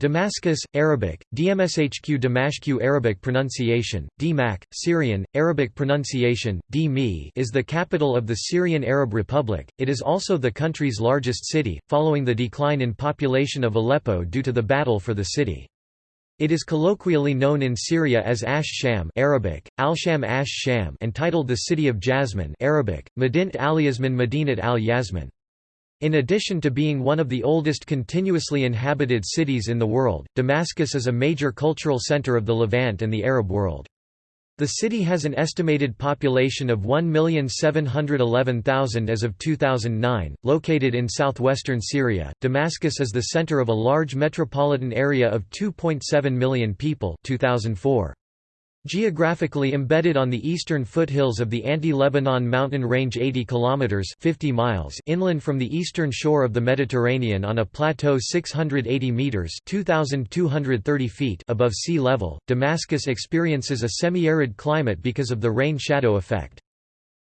Damascus, Arabic, Dmshq Damashq Arabic pronunciation, Dmac, Syrian, Arabic pronunciation, Dmi is the capital of the Syrian Arab Republic, it is also the country's largest city, following the decline in population of Aleppo due to the battle for the city. It is colloquially known in Syria as Ash Sham Arabic, Al-Sham Ash Sham and titled the City of Jasmine Arabic, Madint al-Yasmin Madinat al-Yasmin. In addition to being one of the oldest continuously inhabited cities in the world, Damascus is a major cultural center of the Levant and the Arab world. The city has an estimated population of 1,711,000 as of 2009, located in southwestern Syria. Damascus is the center of a large metropolitan area of 2.7 million people 2004. Geographically embedded on the eastern foothills of the Anti-Lebanon mountain range 80 kilometers 50 miles inland from the eastern shore of the Mediterranean on a plateau 680 meters 2230 feet above sea level, Damascus experiences a semi-arid climate because of the rain-shadow effect.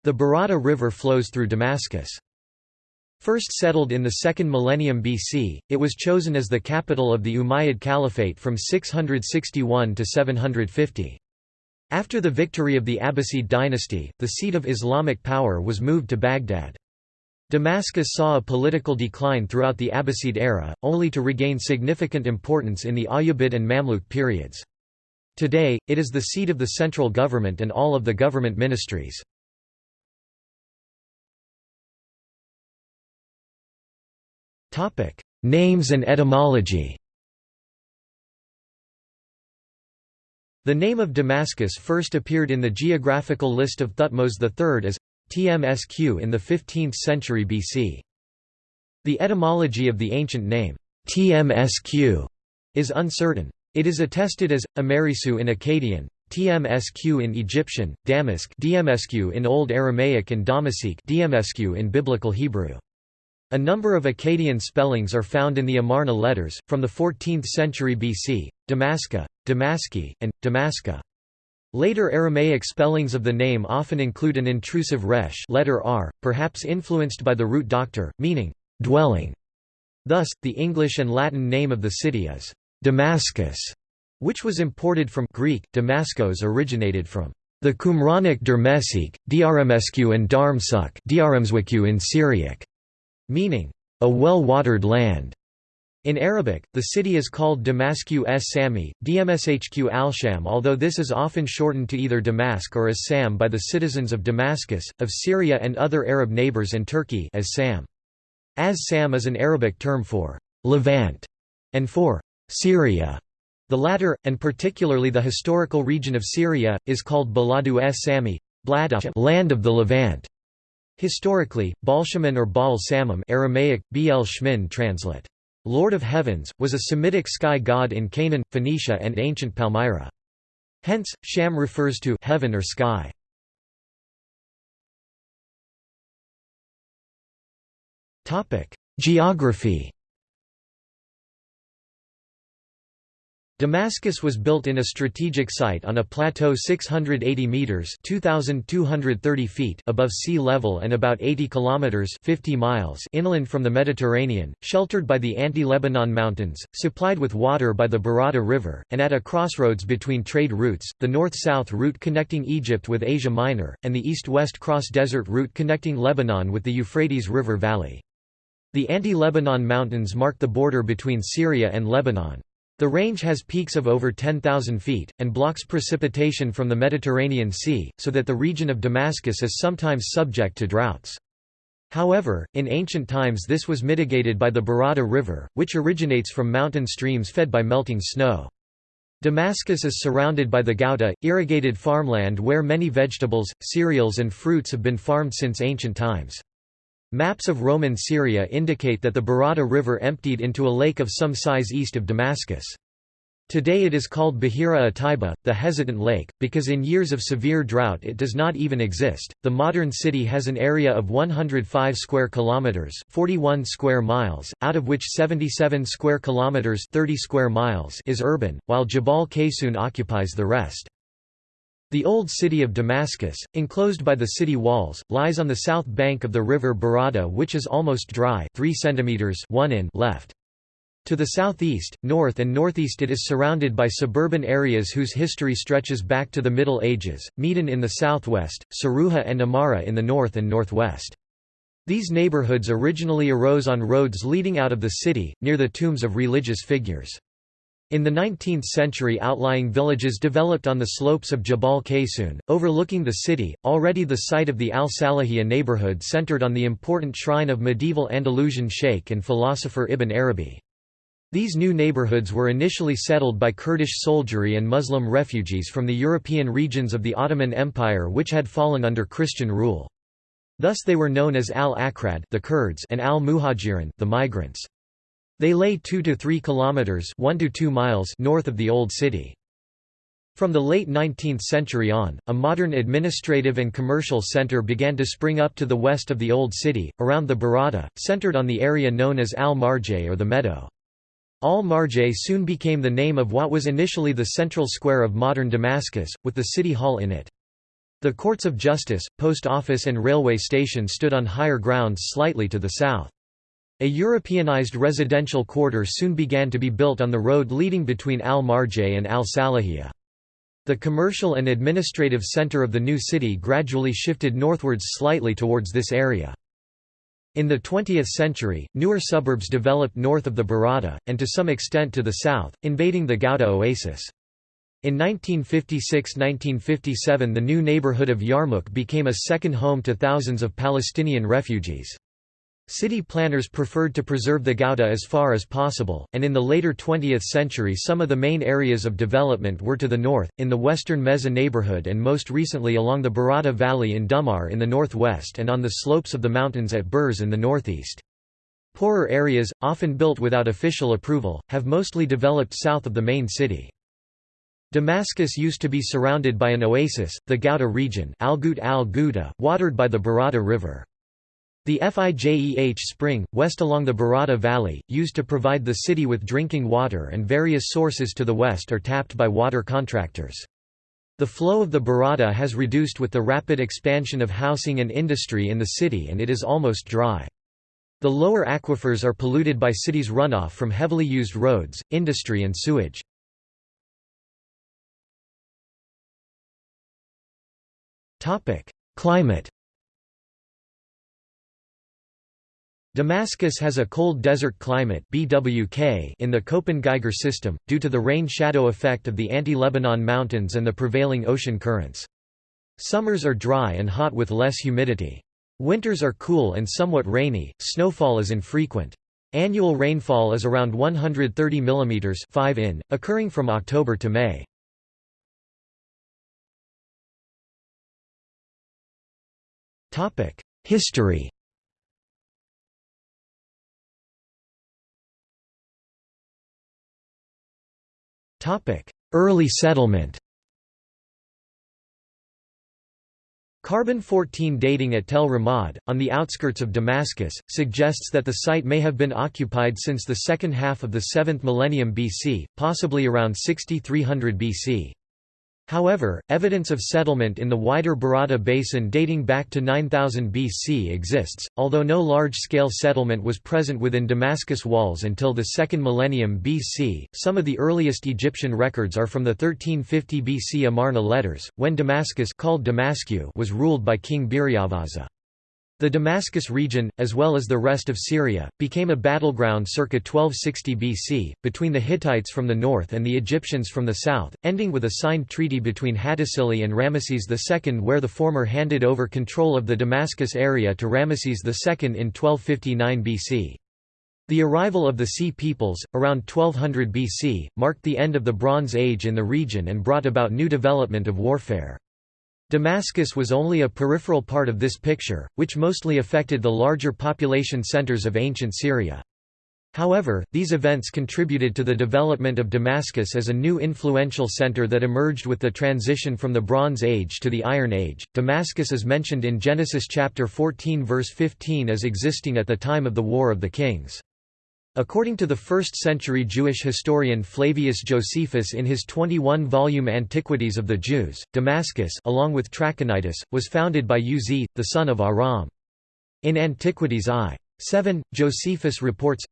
The Barada River flows through Damascus. First settled in the 2nd millennium BC, it was chosen as the capital of the Umayyad Caliphate from 661 to 750. After the victory of the Abbasid dynasty, the seat of Islamic power was moved to Baghdad. Damascus saw a political decline throughout the Abbasid era, only to regain significant importance in the Ayyubid and Mamluk periods. Today, it is the seat of the central government and all of the government ministries. Names and etymology The name of Damascus first appeared in the geographical list of Thutmose III as Tmsq in the 15th century BC. The etymology of the ancient name, Tmsq, is uncertain. It is attested as Amerisu in Akkadian, Tmsq in Egyptian, Damask Dmsq in Old Aramaic and Damasik Dmsq in Biblical Hebrew. A number of Akkadian spellings are found in the Amarna letters, from the 14th century BC, Damaska, Damaski, and Damaska. Later Aramaic spellings of the name often include an intrusive resh letter r, perhaps influenced by the root doctor, meaning, dwelling. Thus, the English and Latin name of the city is Damascus, which was imported from Greek, Damascos originated from the Qumranic Dermesik, Drmsq and Darmsuk in Syriac meaning, a well-watered land. In Arabic, the city is called Damascu s Sami, Dmshq al-Sham although this is often shortened to either Damask or as Sam by the citizens of Damascus, of Syria and other Arab neighbors and Turkey as Sam. As Sam is an Arabic term for Levant and for Syria. The latter, and particularly the historical region of Syria, is called Baladu s Sami, land of the Levant. Historically, Balshaman or Baal Samum Aramaic, Bl Shmin translate, Lord of Heavens, was a Semitic sky god in Canaan, Phoenicia and ancient Palmyra. Hence, Sham refers to heaven or sky. Geography Damascus was built in a strategic site on a plateau 680 meters (2230 feet) above sea level and about 80 kilometers (50 miles) inland from the Mediterranean, sheltered by the Anti-Lebanon mountains, supplied with water by the Barada River, and at a crossroads between trade routes, the north-south route connecting Egypt with Asia Minor, and the east-west cross-desert route connecting Lebanon with the Euphrates River Valley. The Anti-Lebanon mountains mark the border between Syria and Lebanon. The range has peaks of over 10,000 feet, and blocks precipitation from the Mediterranean Sea, so that the region of Damascus is sometimes subject to droughts. However, in ancient times this was mitigated by the Barada River, which originates from mountain streams fed by melting snow. Damascus is surrounded by the Ghouta, irrigated farmland where many vegetables, cereals and fruits have been farmed since ancient times. Maps of Roman Syria indicate that the Barada River emptied into a lake of some size east of Damascus. Today it is called Bahira Ataiba, the hesitant lake, because in years of severe drought it does not even exist. The modern city has an area of 105 square kilometers, 41 square miles, out of which 77 square kilometers, 30 square miles is urban, while Jabal Qaysun occupies the rest. The old city of Damascus, enclosed by the city walls, lies on the south bank of the river Barada which is almost dry 3 cm 1 in left. To the southeast, north and northeast it is surrounded by suburban areas whose history stretches back to the Middle Ages, Medan in the southwest, Saruha and Amara in the north and northwest. These neighborhoods originally arose on roads leading out of the city, near the tombs of religious figures. In the 19th century outlying villages developed on the slopes of Jabal Qaysoun, overlooking the city, already the site of the Al-Salahiyya neighborhood centered on the important shrine of medieval Andalusian sheikh and philosopher Ibn Arabi. These new neighborhoods were initially settled by Kurdish soldiery and Muslim refugees from the European regions of the Ottoman Empire which had fallen under Christian rule. Thus they were known as al-Akrad the Kurds and al-Muhajirin the migrants. They lay 2 to 3 kilometers 1 to 2 miles north of the old city. From the late 19th century on, a modern administrative and commercial center began to spring up to the west of the old city, around the Barada, centered on the area known as Al-Marjay or the Meadow. Al-Marjay soon became the name of what was initially the central square of modern Damascus, with the city hall in it. The courts of justice, post office and railway station stood on higher grounds slightly to the south. A Europeanized residential quarter soon began to be built on the road leading between Al-Marjay and Al-Salahiyya. The commercial and administrative center of the new city gradually shifted northwards slightly towards this area. In the 20th century, newer suburbs developed north of the Barada, and to some extent to the south, invading the Ghouta oasis. In 1956–1957 the new neighborhood of Yarmouk became a second home to thousands of Palestinian refugees. City planners preferred to preserve the Ghouta as far as possible, and in the later 20th century some of the main areas of development were to the north, in the western Meza neighborhood and most recently along the Barada Valley in Dumar in the northwest and on the slopes of the mountains at Burz in the northeast. Poorer areas, often built without official approval, have mostly developed south of the main city. Damascus used to be surrounded by an oasis, the Ghouta region al al watered by the Barada River. The Fijeh spring, west along the Barada Valley, used to provide the city with drinking water and various sources to the west are tapped by water contractors. The flow of the Barada has reduced with the rapid expansion of housing and industry in the city and it is almost dry. The lower aquifers are polluted by city's runoff from heavily used roads, industry and sewage. Climate Damascus has a cold desert climate BWK in the Köppen-Geiger system, due to the rain-shadow effect of the anti-Lebanon mountains and the prevailing ocean currents. Summers are dry and hot with less humidity. Winters are cool and somewhat rainy, snowfall is infrequent. Annual rainfall is around 130 mm 5 in, occurring from October to May. History Early settlement Carbon-14 dating at Tel Ramad, on the outskirts of Damascus, suggests that the site may have been occupied since the second half of the 7th millennium BC, possibly around 6300 BC. However, evidence of settlement in the wider Barada basin dating back to 9000 BC exists, although no large-scale settlement was present within Damascus walls until the 2nd millennium BC. Some of the earliest Egyptian records are from the 1350 BC Amarna letters, when Damascus called Damascu was ruled by King Biryavaza. The Damascus region, as well as the rest of Syria, became a battleground circa 1260 BC, between the Hittites from the north and the Egyptians from the south, ending with a signed treaty between Hattusili and Ramesses II where the former handed over control of the Damascus area to Ramesses II in 1259 BC. The arrival of the Sea Peoples, around 1200 BC, marked the end of the Bronze Age in the region and brought about new development of warfare. Damascus was only a peripheral part of this picture, which mostly affected the larger population centers of ancient Syria. However, these events contributed to the development of Damascus as a new influential center that emerged with the transition from the Bronze Age to the Iron Age. Damascus is mentioned in Genesis chapter 14 verse 15 as existing at the time of the War of the Kings. According to the 1st-century Jewish historian Flavius Josephus in his 21-volume Antiquities of the Jews, Damascus along with Trachonitis, was founded by Uz, the son of Aram. In Antiquities I. 7, Josephus reports,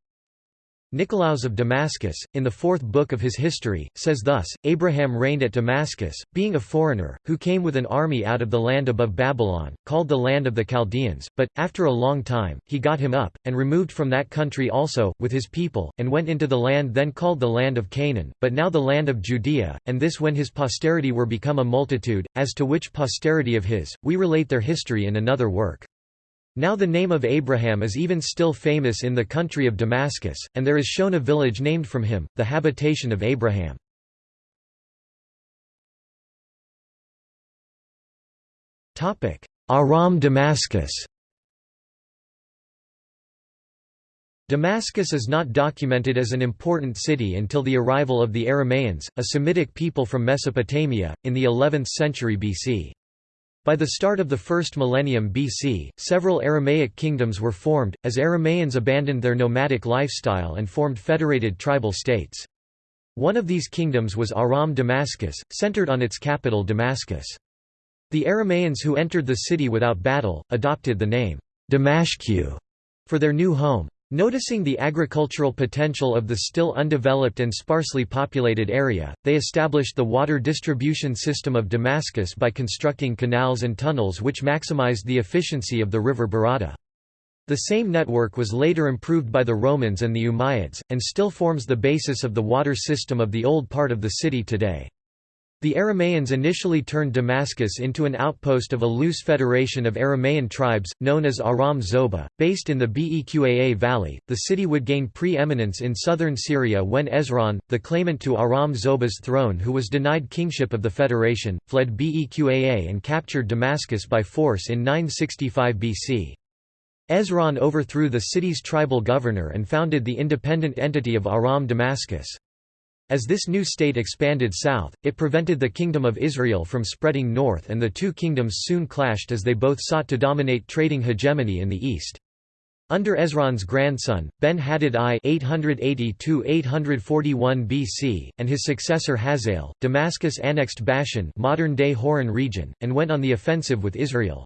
Nicolaus of Damascus, in the fourth book of his history, says thus, Abraham reigned at Damascus, being a foreigner, who came with an army out of the land above Babylon, called the land of the Chaldeans, but, after a long time, he got him up, and removed from that country also, with his people, and went into the land then called the land of Canaan, but now the land of Judea, and this when his posterity were become a multitude, as to which posterity of his, we relate their history in another work. Now the name of Abraham is even still famous in the country of Damascus, and there is shown a village named from him, the habitation of Abraham. Aram Damascus Damascus is not documented as an important city until the arrival of the Aramaeans, a Semitic people from Mesopotamia, in the 11th century BC. By the start of the first millennium BC, several Aramaic kingdoms were formed, as Aramaeans abandoned their nomadic lifestyle and formed federated tribal states. One of these kingdoms was Aram Damascus, centered on its capital Damascus. The Aramaeans who entered the city without battle, adopted the name Damashku for their new home. Noticing the agricultural potential of the still undeveloped and sparsely populated area, they established the water distribution system of Damascus by constructing canals and tunnels which maximized the efficiency of the river Barada. The same network was later improved by the Romans and the Umayyads, and still forms the basis of the water system of the old part of the city today. The Aramaeans initially turned Damascus into an outpost of a loose federation of Aramaean tribes, known as Aram Zoba, based in the Beqaa valley. The city would gain pre-eminence in southern Syria when Ezron, the claimant to Aram Zoba's throne who was denied kingship of the federation, fled Beqaa and captured Damascus by force in 965 BC. Ezron overthrew the city's tribal governor and founded the independent entity of Aram Damascus. As this new state expanded south, it prevented the Kingdom of Israel from spreading north and the two kingdoms soon clashed as they both sought to dominate trading hegemony in the east. Under Ezron's grandson, Ben-Hadad I 880–841 BC, and his successor Hazael, Damascus annexed Bashan modern-day Hauran region, and went on the offensive with Israel.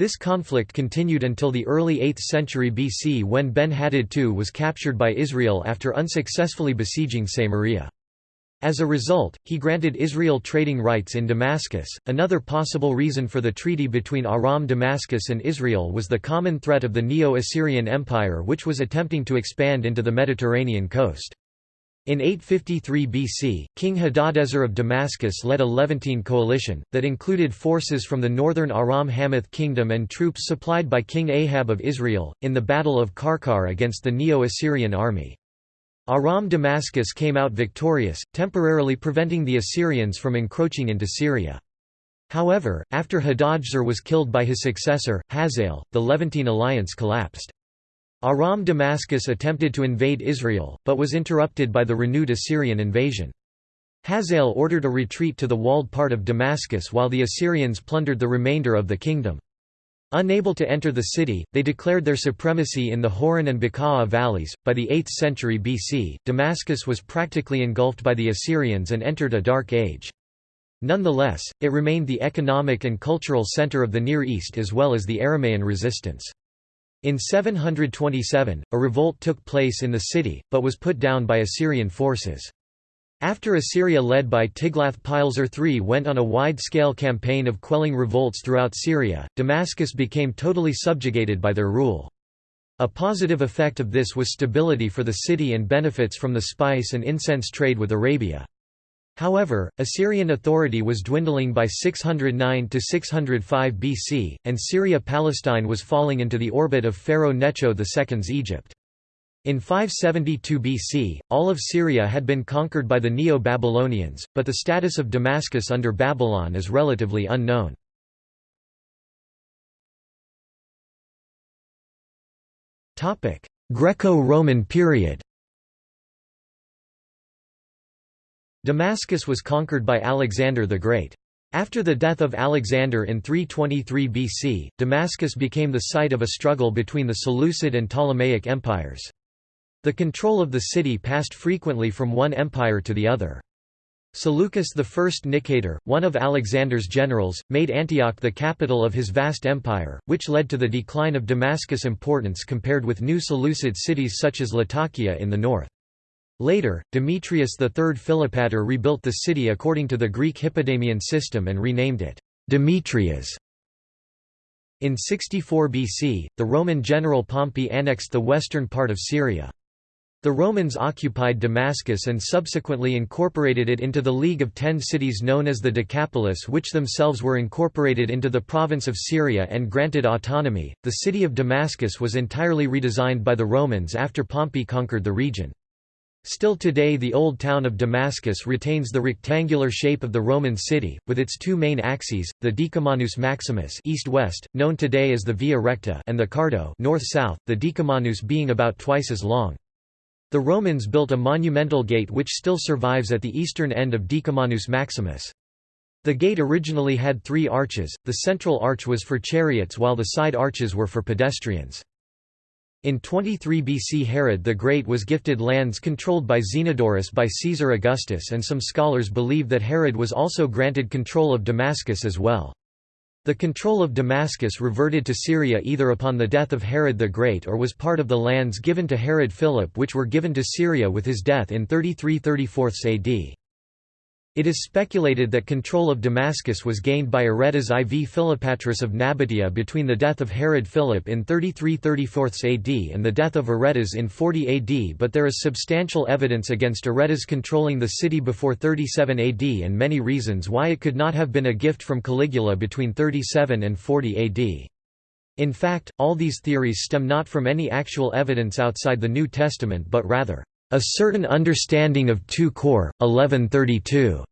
This conflict continued until the early 8th century BC when Ben-Hadad II was captured by Israel after unsuccessfully besieging Samaria. As a result, he granted Israel trading rights in Damascus. Another possible reason for the treaty between Aram Damascus and Israel was the common threat of the Neo-Assyrian Empire which was attempting to expand into the Mediterranean coast. In 853 BC, King Hadadezer of Damascus led a Levantine coalition, that included forces from the northern Aram Hamath kingdom and troops supplied by King Ahab of Israel, in the Battle of Karkar against the Neo-Assyrian army. Aram Damascus came out victorious, temporarily preventing the Assyrians from encroaching into Syria. However, after Hadadezer was killed by his successor, Hazael, the Levantine alliance collapsed. Aram Damascus attempted to invade Israel, but was interrupted by the renewed Assyrian invasion. Hazael ordered a retreat to the walled part of Damascus while the Assyrians plundered the remainder of the kingdom. Unable to enter the city, they declared their supremacy in the Hauran and Beqaa valleys. By the 8th century BC, Damascus was practically engulfed by the Assyrians and entered a dark age. Nonetheless, it remained the economic and cultural center of the Near East as well as the Aramaean resistance. In 727, a revolt took place in the city, but was put down by Assyrian forces. After Assyria led by Tiglath-Pileser III went on a wide-scale campaign of quelling revolts throughout Syria, Damascus became totally subjugated by their rule. A positive effect of this was stability for the city and benefits from the spice and incense trade with Arabia. However, Assyrian authority was dwindling by 609 to 605 BC, and Syria-Palestine was falling into the orbit of Pharaoh Necho II's Egypt. In 572 BC, all of Syria had been conquered by the Neo-Babylonians, but the status of Damascus under Babylon is relatively unknown. Greco-Roman period Damascus was conquered by Alexander the Great. After the death of Alexander in 323 BC, Damascus became the site of a struggle between the Seleucid and Ptolemaic empires. The control of the city passed frequently from one empire to the other. Seleucus I Nicator, one of Alexander's generals, made Antioch the capital of his vast empire, which led to the decline of Damascus' importance compared with new Seleucid cities such as Latakia in the north. Later, Demetrius III Philopator rebuilt the city according to the Greek Hippodamian system and renamed it Demetrias. In 64 BC, the Roman general Pompey annexed the western part of Syria. The Romans occupied Damascus and subsequently incorporated it into the League of Ten Cities known as the Decapolis, which themselves were incorporated into the province of Syria and granted autonomy. The city of Damascus was entirely redesigned by the Romans after Pompey conquered the region. Still today the old town of Damascus retains the rectangular shape of the Roman city, with its two main axes, the Decumanus Maximus east-west, known today as the Via Recta and the Cardo north-south, the Decumanus being about twice as long. The Romans built a monumental gate which still survives at the eastern end of Decumanus Maximus. The gate originally had three arches, the central arch was for chariots while the side arches were for pedestrians. In 23 BC Herod the Great was gifted lands controlled by Zenodorus by Caesar Augustus and some scholars believe that Herod was also granted control of Damascus as well. The control of Damascus reverted to Syria either upon the death of Herod the Great or was part of the lands given to Herod Philip which were given to Syria with his death in 33 34 AD. It is speculated that control of Damascus was gained by Aretas IV Philopatris of Nabatea between the death of Herod Philip in 33 34 AD and the death of Aretas in 40 AD but there is substantial evidence against Aretas controlling the city before 37 AD and many reasons why it could not have been a gift from Caligula between 37 and 40 AD. In fact, all these theories stem not from any actual evidence outside the New Testament but rather a certain understanding of 2 Cor. 1132,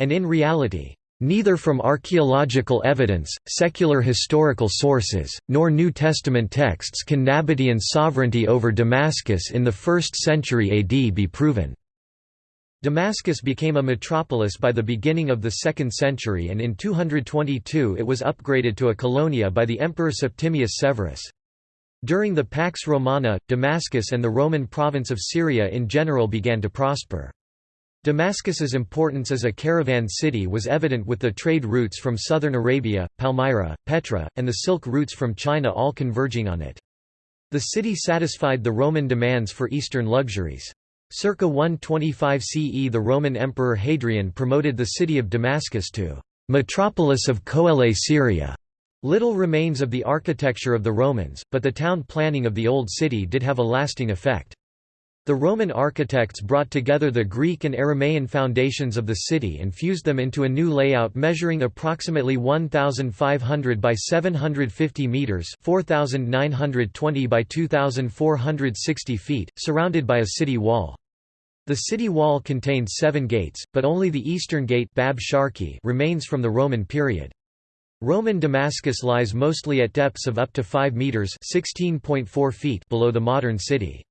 and in reality, neither from archaeological evidence, secular historical sources, nor New Testament texts can Nabatean sovereignty over Damascus in the 1st century AD be proven. Damascus became a metropolis by the beginning of the 2nd century and in 222 it was upgraded to a colonia by the Emperor Septimius Severus. During the Pax Romana, Damascus and the Roman province of Syria in general began to prosper. Damascus's importance as a caravan city was evident with the trade routes from southern Arabia, Palmyra, Petra, and the silk routes from China all converging on it. The city satisfied the Roman demands for eastern luxuries. Circa 125 CE the Roman Emperor Hadrian promoted the city of Damascus to «metropolis of Coele Syria», Little remains of the architecture of the Romans, but the town planning of the Old City did have a lasting effect. The Roman architects brought together the Greek and Aramaean foundations of the city and fused them into a new layout measuring approximately 1,500 by 750 metres 4,920 by 2,460 feet, surrounded by a city wall. The city wall contained seven gates, but only the eastern gate Bab Sharki remains from the Roman period. Roman Damascus lies mostly at depths of up to 5 metres (16.4 feet) below the modern city.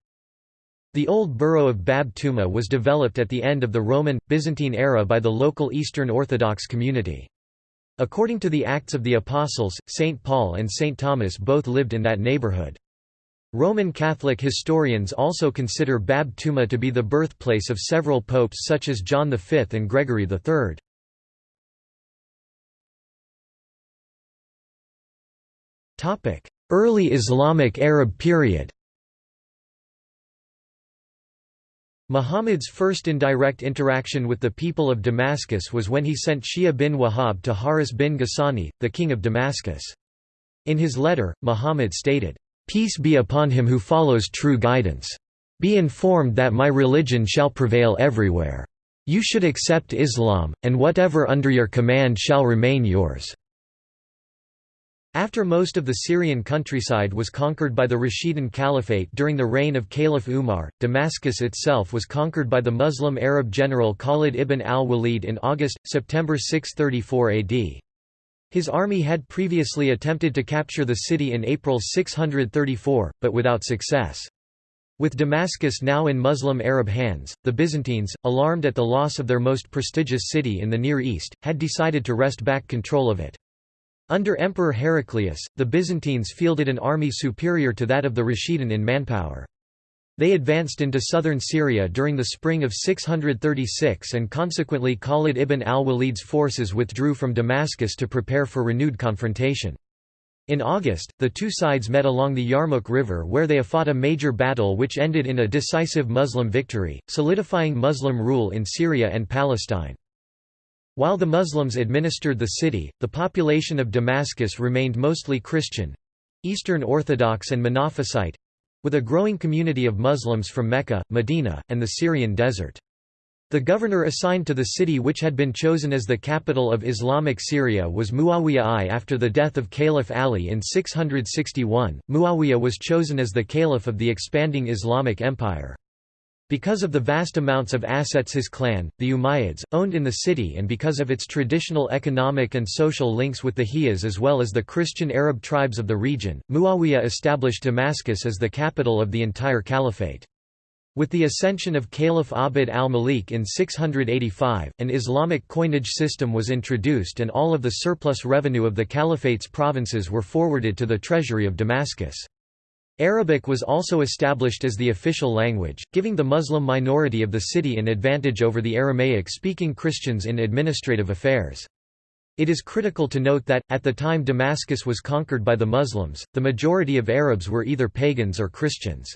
The old borough of Bab Tuma was developed at the end of the Roman, Byzantine era by the local Eastern Orthodox community. According to the Acts of the Apostles, St. Paul and St. Thomas both lived in that neighborhood. Roman Catholic historians also consider Bab Tuma to be the birthplace of several popes such as John V and Gregory III. Early Islamic Arab period Muhammad's first indirect interaction with the people of Damascus was when he sent Shuja bin Wahab to Haris bin Ghassani, the king of Damascus. In his letter, Muhammad stated, "'Peace be upon him who follows true guidance. Be informed that my religion shall prevail everywhere. You should accept Islam, and whatever under your command shall remain yours.' After most of the Syrian countryside was conquered by the Rashidun Caliphate during the reign of Caliph Umar, Damascus itself was conquered by the Muslim Arab general Khalid ibn al-Walid in August-September 634 AD. His army had previously attempted to capture the city in April 634, but without success. With Damascus now in Muslim Arab hands, the Byzantines, alarmed at the loss of their most prestigious city in the Near East, had decided to wrest back control of it. Under Emperor Heraclius, the Byzantines fielded an army superior to that of the Rashidun in manpower. They advanced into southern Syria during the spring of 636 and consequently Khalid ibn al-Walid's forces withdrew from Damascus to prepare for renewed confrontation. In August, the two sides met along the Yarmouk River where they fought a major battle which ended in a decisive Muslim victory, solidifying Muslim rule in Syria and Palestine. While the Muslims administered the city, the population of Damascus remained mostly Christian—Eastern Orthodox and Monophysite—with a growing community of Muslims from Mecca, Medina, and the Syrian desert. The governor assigned to the city which had been chosen as the capital of Islamic Syria was Muawiyah I. After the death of Caliph Ali in 661, Muawiyah was chosen as the caliph of the expanding Islamic Empire. Because of the vast amounts of assets his clan, the Umayyads, owned in the city and because of its traditional economic and social links with the Hijaz as well as the Christian Arab tribes of the region, Muawiyah established Damascus as the capital of the entire caliphate. With the ascension of Caliph Abd al-Malik in 685, an Islamic coinage system was introduced and all of the surplus revenue of the caliphate's provinces were forwarded to the treasury of Damascus. Arabic was also established as the official language, giving the Muslim minority of the city an advantage over the Aramaic-speaking Christians in administrative affairs. It is critical to note that, at the time Damascus was conquered by the Muslims, the majority of Arabs were either pagans or Christians.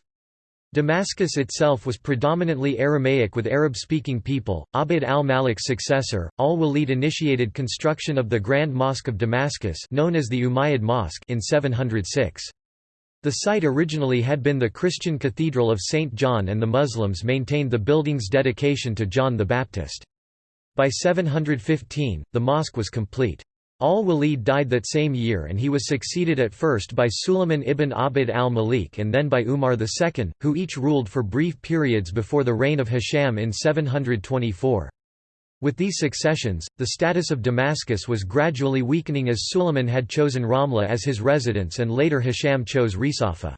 Damascus itself was predominantly Aramaic with Arab-speaking people. Abd al-Malik's successor, al-Walid initiated construction of the Grand Mosque of Damascus known as the Umayyad Mosque in 706. The site originally had been the Christian Cathedral of St. John and the Muslims maintained the building's dedication to John the Baptist. By 715, the mosque was complete. Al-Walid died that same year and he was succeeded at first by Sulayman ibn Abd al-Malik and then by Umar II, who each ruled for brief periods before the reign of Hisham in 724. With these successions, the status of Damascus was gradually weakening as Sulayman had chosen Ramla as his residence and later Hisham chose Risafa.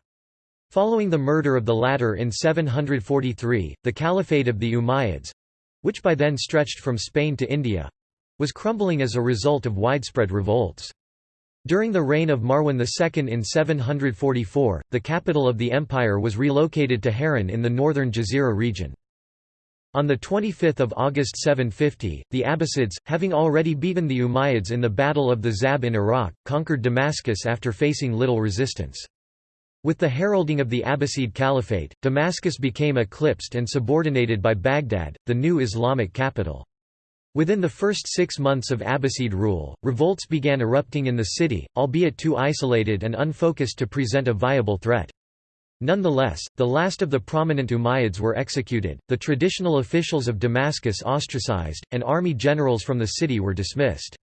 Following the murder of the latter in 743, the Caliphate of the Umayyads—which by then stretched from Spain to India, was crumbling as a result of widespread revolts. During the reign of Marwan II in 744, the capital of the empire was relocated to Haran in the northern Jazira region. On 25 August 750, the Abbasids, having already beaten the Umayyads in the Battle of the Zab in Iraq, conquered Damascus after facing little resistance. With the heralding of the Abbasid Caliphate, Damascus became eclipsed and subordinated by Baghdad, the new Islamic capital. Within the first six months of Abbasid rule, revolts began erupting in the city, albeit too isolated and unfocused to present a viable threat. Nonetheless, the last of the prominent Umayyads were executed, the traditional officials of Damascus ostracized, and army generals from the city were dismissed.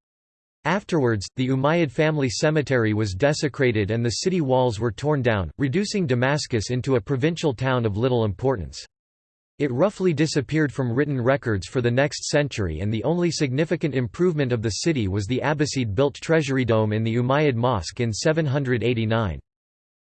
Afterwards, the Umayyad family cemetery was desecrated and the city walls were torn down, reducing Damascus into a provincial town of little importance. It roughly disappeared from written records for the next century and the only significant improvement of the city was the Abbasid-built treasury dome in the Umayyad Mosque in 789.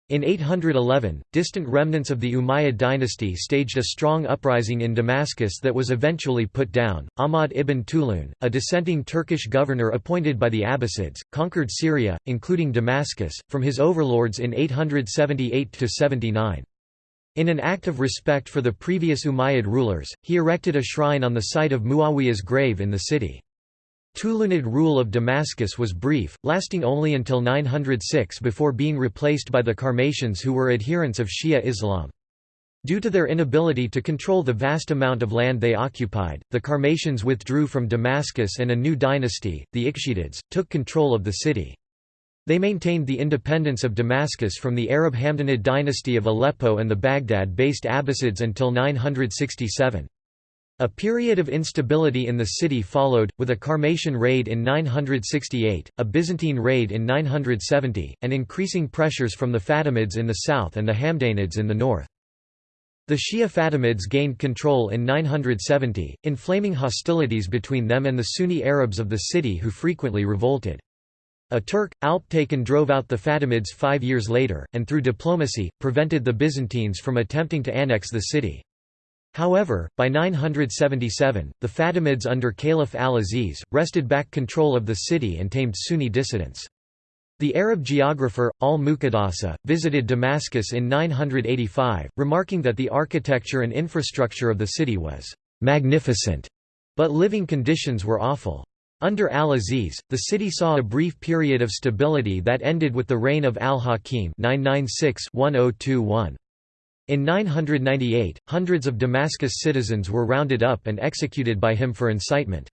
In 811, distant remnants of the Umayyad dynasty staged a strong uprising in Damascus that was eventually put down. Ahmad ibn Tulun, a dissenting Turkish governor appointed by the Abbasids, conquered Syria, including Damascus, from his overlords in 878 79. In an act of respect for the previous Umayyad rulers, he erected a shrine on the site of Muawiyah's grave in the city. Tulunid rule of Damascus was brief, lasting only until 906 before being replaced by the Karmatians who were adherents of Shia Islam. Due to their inability to control the vast amount of land they occupied, the Karmatians withdrew from Damascus and a new dynasty, the Ikhshidids, took control of the city. They maintained the independence of Damascus from the Arab Hamdanid dynasty of Aleppo and the Baghdad-based Abbasids until 967. A period of instability in the city followed, with a Karmatian raid in 968, a Byzantine raid in 970, and increasing pressures from the Fatimids in the south and the Hamdanids in the north. The Shia Fatimids gained control in 970, inflaming hostilities between them and the Sunni Arabs of the city who frequently revolted. A Turk, Alptekin drove out the Fatimids five years later, and through diplomacy, prevented the Byzantines from attempting to annex the city. However, by 977, the Fatimids under Caliph al-Aziz, wrested back control of the city and tamed Sunni dissidents. The Arab geographer, al-Muqaddasi, visited Damascus in 985, remarking that the architecture and infrastructure of the city was «magnificent», but living conditions were awful. Under al-Aziz, the city saw a brief period of stability that ended with the reign of al-Hakim In 998, hundreds of Damascus citizens were rounded up and executed by him for incitement.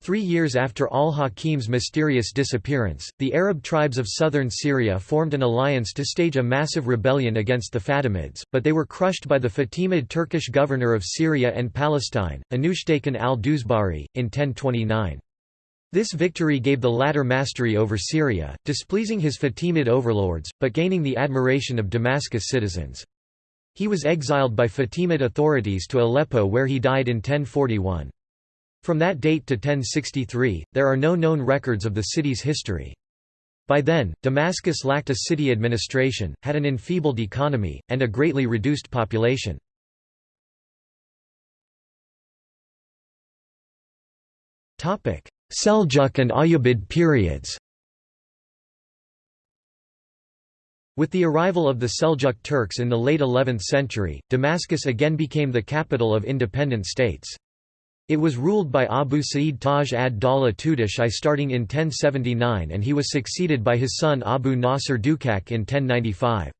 Three years after al-Hakim's mysterious disappearance, the Arab tribes of southern Syria formed an alliance to stage a massive rebellion against the Fatimids, but they were crushed by the Fatimid Turkish governor of Syria and Palestine, Anushtaykan al-Duzbari, in 1029. This victory gave the latter mastery over Syria, displeasing his Fatimid overlords, but gaining the admiration of Damascus citizens. He was exiled by Fatimid authorities to Aleppo where he died in 1041. From that date to 1063, there are no known records of the city's history. By then, Damascus lacked a city administration, had an enfeebled economy, and a greatly reduced population. Seljuk and Ayyubid periods With the arrival of the Seljuk Turks in the late 11th century, Damascus again became the capital of independent states. It was ruled by Abu Sa'id Taj ad-Dawla Tutush I starting in 1079 and he was succeeded by his son Abu Nasr Dukak in 1095.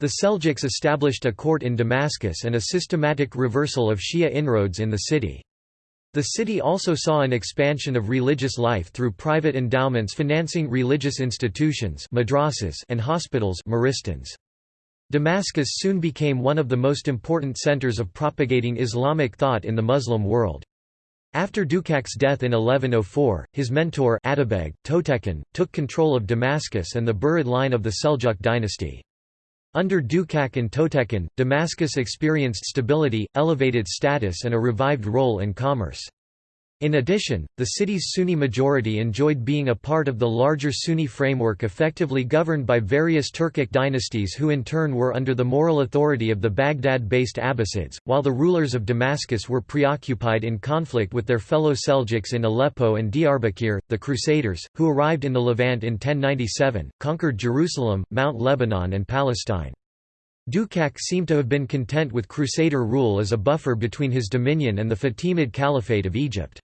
The Seljuks established a court in Damascus and a systematic reversal of Shia inroads in the city. The city also saw an expansion of religious life through private endowments financing religious institutions madrasas and hospitals maristans. Damascus soon became one of the most important centers of propagating Islamic thought in the Muslim world. After Dukak's death in 1104, his mentor Atabeg, Toghtekin, took control of Damascus and the Burid line of the Seljuk dynasty. Under Dukak and Toghtekin, Damascus experienced stability, elevated status and a revived role in commerce. In addition, the city's Sunni majority enjoyed being a part of the larger Sunni framework effectively governed by various Turkic dynasties who in turn were under the moral authority of the Baghdad-based Abbasids, while the rulers of Damascus were preoccupied in conflict with their fellow Seljuks in Aleppo and Diyarbakir. The Crusaders, who arrived in the Levant in 1097, conquered Jerusalem, Mount Lebanon and Palestine. Dukak seemed to have been content with Crusader rule as a buffer between his dominion and the Fatimid Caliphate of Egypt.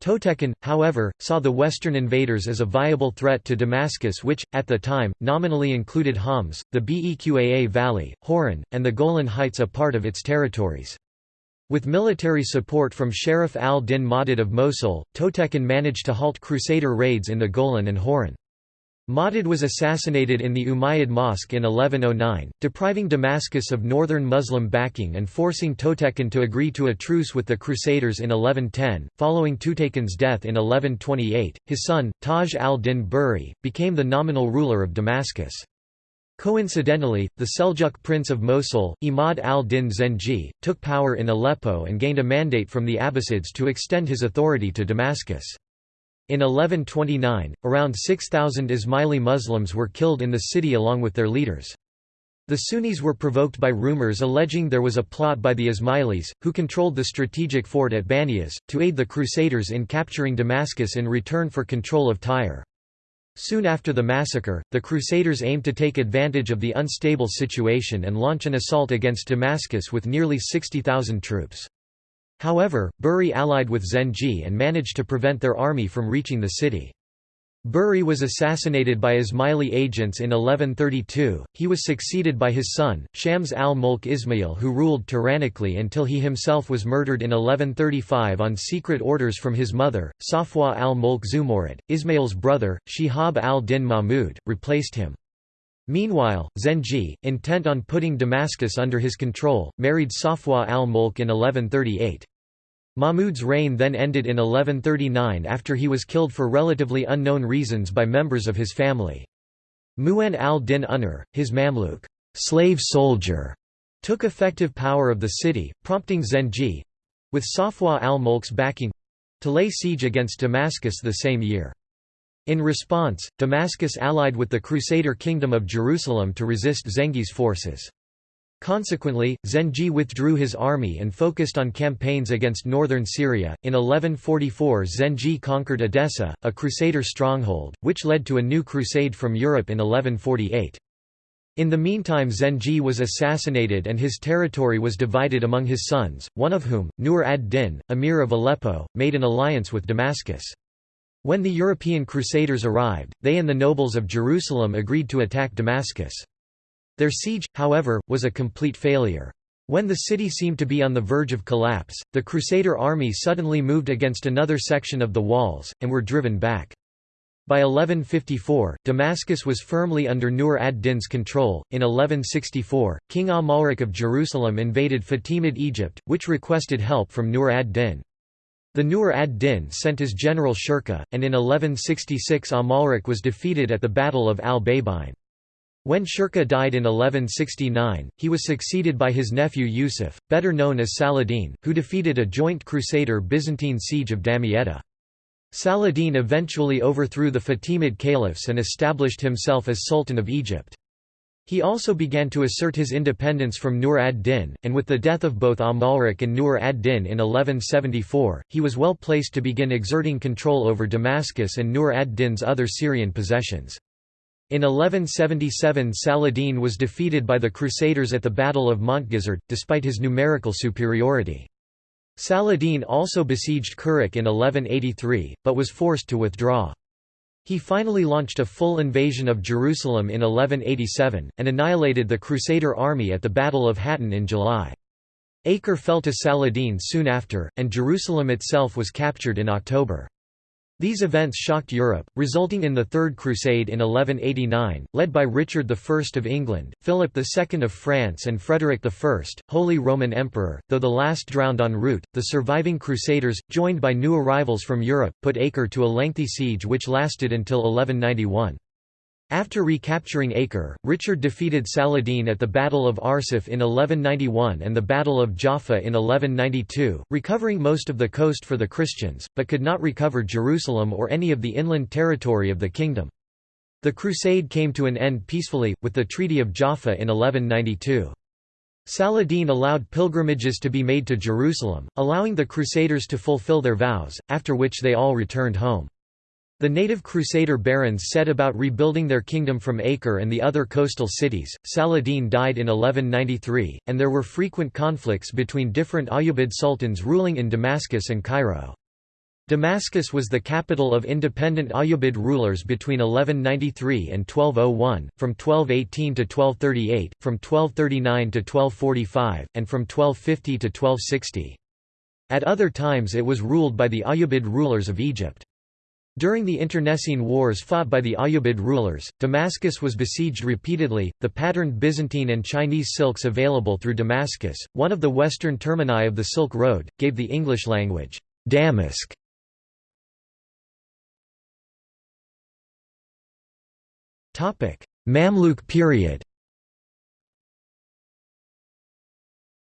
Toghtekin, however, saw the Western invaders as a viable threat to Damascus which, at the time, nominally included Homs, the Beqaa Valley, Hauran, and the Golan Heights a part of its territories. With military support from Sharaf al-Din Mahmud of Mosul, Toghtekin managed to halt Crusader raids in the Golan and Hauran. Mahmud was assassinated in the Umayyad Mosque in 1109, depriving Damascus of northern Muslim backing and forcing Toghtekin to agree to a truce with the Crusaders in 1110. Following Toghtekin's death in 1128, his son, Taj al-Din Buri, became the nominal ruler of Damascus. Coincidentally, the Seljuk prince of Mosul, Imad al-Din Zengi, took power in Aleppo and gained a mandate from the Abbasids to extend his authority to Damascus. In 1129, around 6,000 Ismaili Muslims were killed in the city along with their leaders. The Sunnis were provoked by rumors alleging there was a plot by the Ismailis, who controlled the strategic fort at Banias, to aid the Crusaders in capturing Damascus in return for control of Tyre. Soon after the massacre, the Crusaders aimed to take advantage of the unstable situation and launch an assault against Damascus with nearly 60,000 troops. However, Buri allied with Zengi and managed to prevent their army from reaching the city. Buri was assassinated by Ismaili agents in 1132. He was succeeded by his son, Shams al-Mulk Ismail who ruled tyrannically until he himself was murdered in 1135 on secret orders from his mother, Safwa al-Mulk Zumurid. Ismail's brother, Shihab al-Din Mahmud, replaced him. Meanwhile, Zengi, intent on putting Damascus under his control, married Safwa al-Mulk in 1138. Mahmud's reign then ended in 1139 after he was killed for relatively unknown reasons by members of his family. Mu'in al-Din Unur, his Mamluk slave soldier, took effective power of the city, prompting Zengi—with Safwa al-Mulk's backing—to lay siege against Damascus the same year. In response, Damascus allied with the Crusader Kingdom of Jerusalem to resist Zengi's forces. Consequently, Zengi withdrew his army and focused on campaigns against northern Syria. In 1144, Zengi conquered Edessa, a crusader stronghold, which led to a new crusade from Europe in 1148. In the meantime Zengi was assassinated and his territory was divided among his sons, one of whom, Nur ad-Din, emir of Aleppo, made an alliance with Damascus. When the European crusaders arrived, they and the nobles of Jerusalem agreed to attack Damascus. Their siege, however, was a complete failure. When the city seemed to be on the verge of collapse, the Crusader army suddenly moved against another section of the walls, and were driven back. By 1154, Damascus was firmly under Nur ad-Din's control. In 1164, King Amalric of Jerusalem invaded Fatimid Egypt, which requested help from Nur ad-Din. The Nur ad-Din sent his general Shirkuh, and in 1166 Amalric was defeated at the Battle of al-Babein. When Shirkuh died in 1169, he was succeeded by his nephew Yusuf, better known as Saladin, who defeated a joint Crusader Byzantine siege of Damietta. Saladin eventually overthrew the Fatimid caliphs and established himself as Sultan of Egypt. He also began to assert his independence from Nur ad-Din, and with the death of both Amalric and Nur ad-Din in 1174, he was well placed to begin exerting control over Damascus and Nur ad-Din's other Syrian possessions. In 1177 Saladin was defeated by the Crusaders at the Battle of Montgisard, despite his numerical superiority. Saladin also besieged Kerak in 1183, but was forced to withdraw. He finally launched a full invasion of Jerusalem in 1187, and annihilated the Crusader army at the Battle of Hattin in July. Acre fell to Saladin soon after, and Jerusalem itself was captured in October. These events shocked Europe, resulting in the Third Crusade in 1189, led by Richard I of England, Philip II of France and Frederick I, Holy Roman Emperor, though the last drowned en route. The surviving Crusaders, joined by new arrivals from Europe, put Acre to a lengthy siege which lasted until 1191. After recapturing Acre, Richard defeated Saladin at the Battle of Arsuf in 1191 and the Battle of Jaffa in 1192, recovering most of the coast for the Christians, but could not recover Jerusalem or any of the inland territory of the kingdom. The crusade came to an end peacefully, with the Treaty of Jaffa in 1192. Saladin allowed pilgrimages to be made to Jerusalem, allowing the Crusaders to fulfill their vows, after which they all returned home. The native Crusader barons set about rebuilding their kingdom from Acre and the other coastal cities. Saladin died in 1193, and there were frequent conflicts between different Ayyubid sultans ruling in Damascus and Cairo. Damascus was the capital of independent Ayyubid rulers between 1193 and 1201, from 1218 to 1238, from 1239 to 1245, and from 1250 to 1260. At other times it was ruled by the Ayyubid rulers of Egypt. During the internecine wars fought by the Ayyubid rulers, Damascus was besieged repeatedly. The patterned Byzantine and Chinese silks available through Damascus, one of the western termini of the Silk Road, gave the English language Damask. Topic: Mamluk period.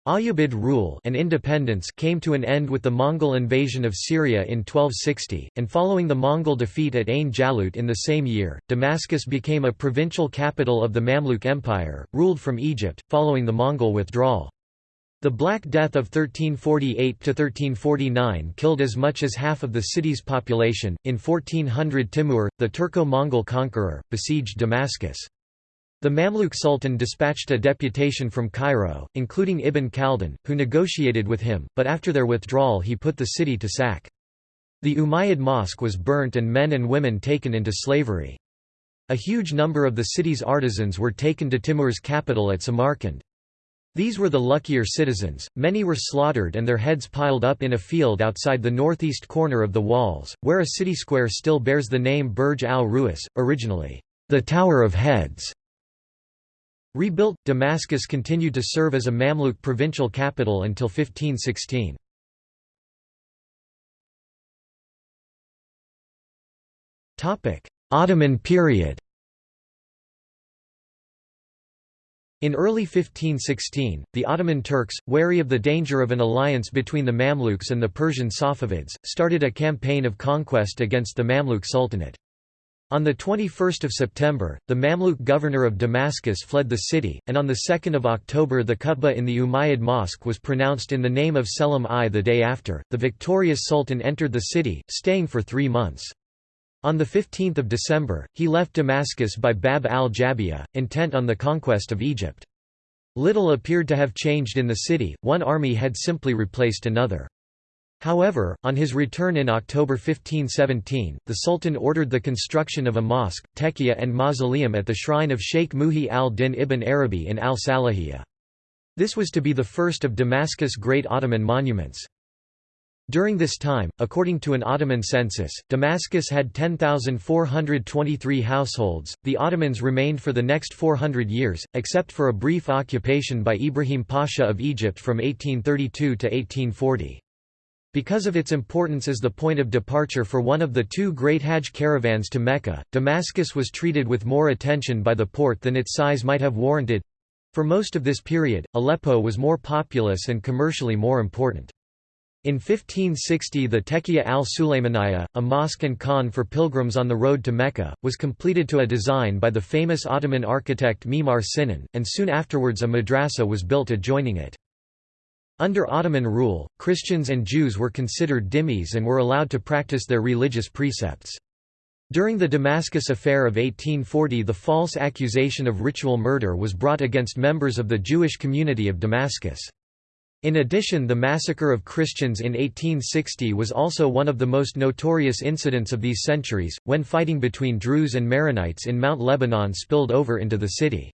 Ayyubid rule and independence came to an end with the Mongol invasion of Syria in 1260, and following the Mongol defeat at Ain Jalut in the same year, Damascus became a provincial capital of the Mamluk Empire, ruled from Egypt, following the Mongol withdrawal. The Black Death of 1348–1349 killed as much as half of the city's population. In 1400 Timur, the Turco-Mongol conqueror, besieged Damascus. The Mamluk Sultan dispatched a deputation from Cairo, including Ibn Khaldun, who negotiated with him, but after their withdrawal he put the city to sack. The Umayyad mosque was burnt and men and women taken into slavery. A huge number of the city's artisans were taken to Timur's capital at Samarkand. These were the luckier citizens, many were slaughtered and their heads piled up in a field outside the northeast corner of the walls, where a city square still bears the name Burj al-Ru'us, originally, the Tower of Heads. Rebuilt, Damascus continued to serve as a Mamluk provincial capital until 1516. Ottoman period In early 1516, the Ottoman Turks, wary of the danger of an alliance between the Mamluks and the Persian Safavids, started a campaign of conquest against the Mamluk Sultanate. On 21 September, the Mamluk governor of Damascus fled the city, and on 2 October the khutbah in the Umayyad Mosque was pronounced in the name of Selim I. The day after, the victorious sultan entered the city, staying for three months. On 15 December, he left Damascus by Bab al-Jabiya, intent on the conquest of Egypt. Little appeared to have changed in the city, one army had simply replaced another. However, on his return in October 1517, the Sultan ordered the construction of a mosque, tekia and mausoleum at the shrine of Sheikh Muhi al-Din ibn Arabi in al-Salahiyya. This was to be the first of Damascus' great Ottoman monuments. During this time, according to an Ottoman census, Damascus had 10,423 households. The Ottomans remained for the next 400 years, except for a brief occupation by Ibrahim Pasha of Egypt from 1832 to 1840. Because of its importance as the point of departure for one of the two great Hajj caravans to Mecca, Damascus was treated with more attention by the Porte than its size might have warranted. For most of this period, Aleppo was more populous and commercially more important. In 1560 the Tekiya al-Sulaymaniyya, a mosque and khan for pilgrims on the road to Mecca, was completed to a design by the famous Ottoman architect Mimar Sinan, and soon afterwards a madrasa was built adjoining it. Under Ottoman rule, Christians and Jews were considered dhimmis and were allowed to practice their religious precepts. During the Damascus Affair of 1840 the false accusation of ritual murder was brought against members of the Jewish community of Damascus. In addition the massacre of Christians in 1860 was also one of the most notorious incidents of these centuries, when fighting between Druze and Maronites in Mount Lebanon spilled over into the city.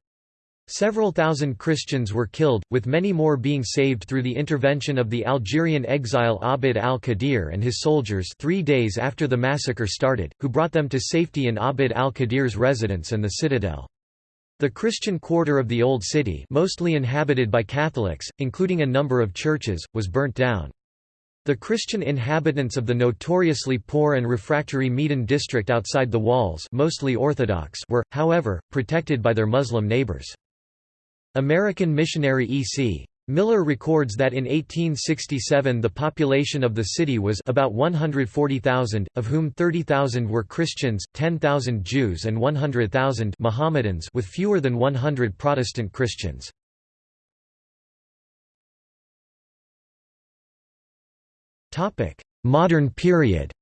Several thousand Christians were killed, with many more being saved through the intervention of the Algerian exile Abd al-Qadir and his soldiers three days after the massacre started, who brought them to safety in Abd al-Qadir's residence and the citadel. The Christian quarter of the Old City mostly inhabited by Catholics, including a number of churches, was burnt down. The Christian inhabitants of the notoriously poor and refractory Medan district outside the walls mostly Orthodox were, however, protected by their Muslim neighbors. American missionary E.C. Miller records that in 1867 the population of the city was about 140,000, of whom 30,000 were Christians, 10,000 Jews and 100,000 Mohammedans with fewer than 100 Protestant Christians. Modern period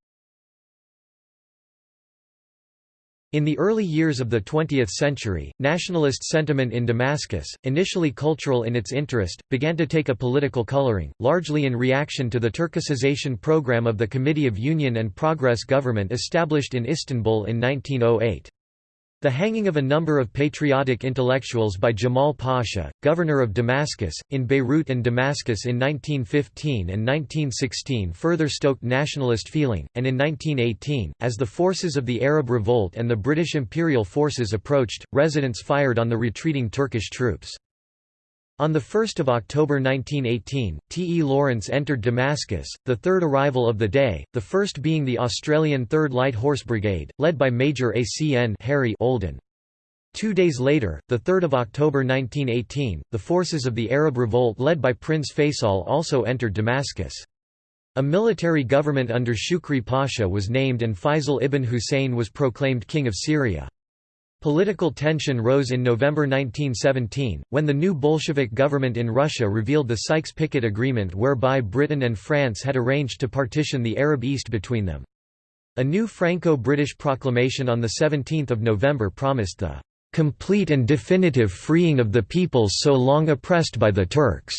In the early years of the 20th century, nationalist sentiment in Damascus, initially cultural in its interest, began to take a political coloring, largely in reaction to the Turkicization program of the Committee of Union and Progress government established in Istanbul in 1908. The hanging of a number of patriotic intellectuals by Jamal Pasha, governor of Damascus, in Beirut and Damascus in 1915 and 1916 further stoked nationalist feeling, and in 1918, as the forces of the Arab Revolt and the British imperial forces approached, residents fired on the retreating Turkish troops. On 1 October 1918, T. E. Lawrence entered Damascus, the third arrival of the day, the first being the Australian 3rd Light Horse Brigade, led by Major A. C. N. Harry Olden. Two days later, 3 October 1918, the forces of the Arab Revolt led by Prince Faisal also entered Damascus. A military government under Shukri Pasha was named and Faisal ibn Hussein was proclaimed King of Syria. Political tension rose in November 1917, when the new Bolshevik government in Russia revealed the Sykes-Picot Agreement whereby Britain and France had arranged to partition the Arab East between them. A new Franco-British proclamation on 17 November promised the "...complete and definitive freeing of the peoples so long oppressed by the Turks."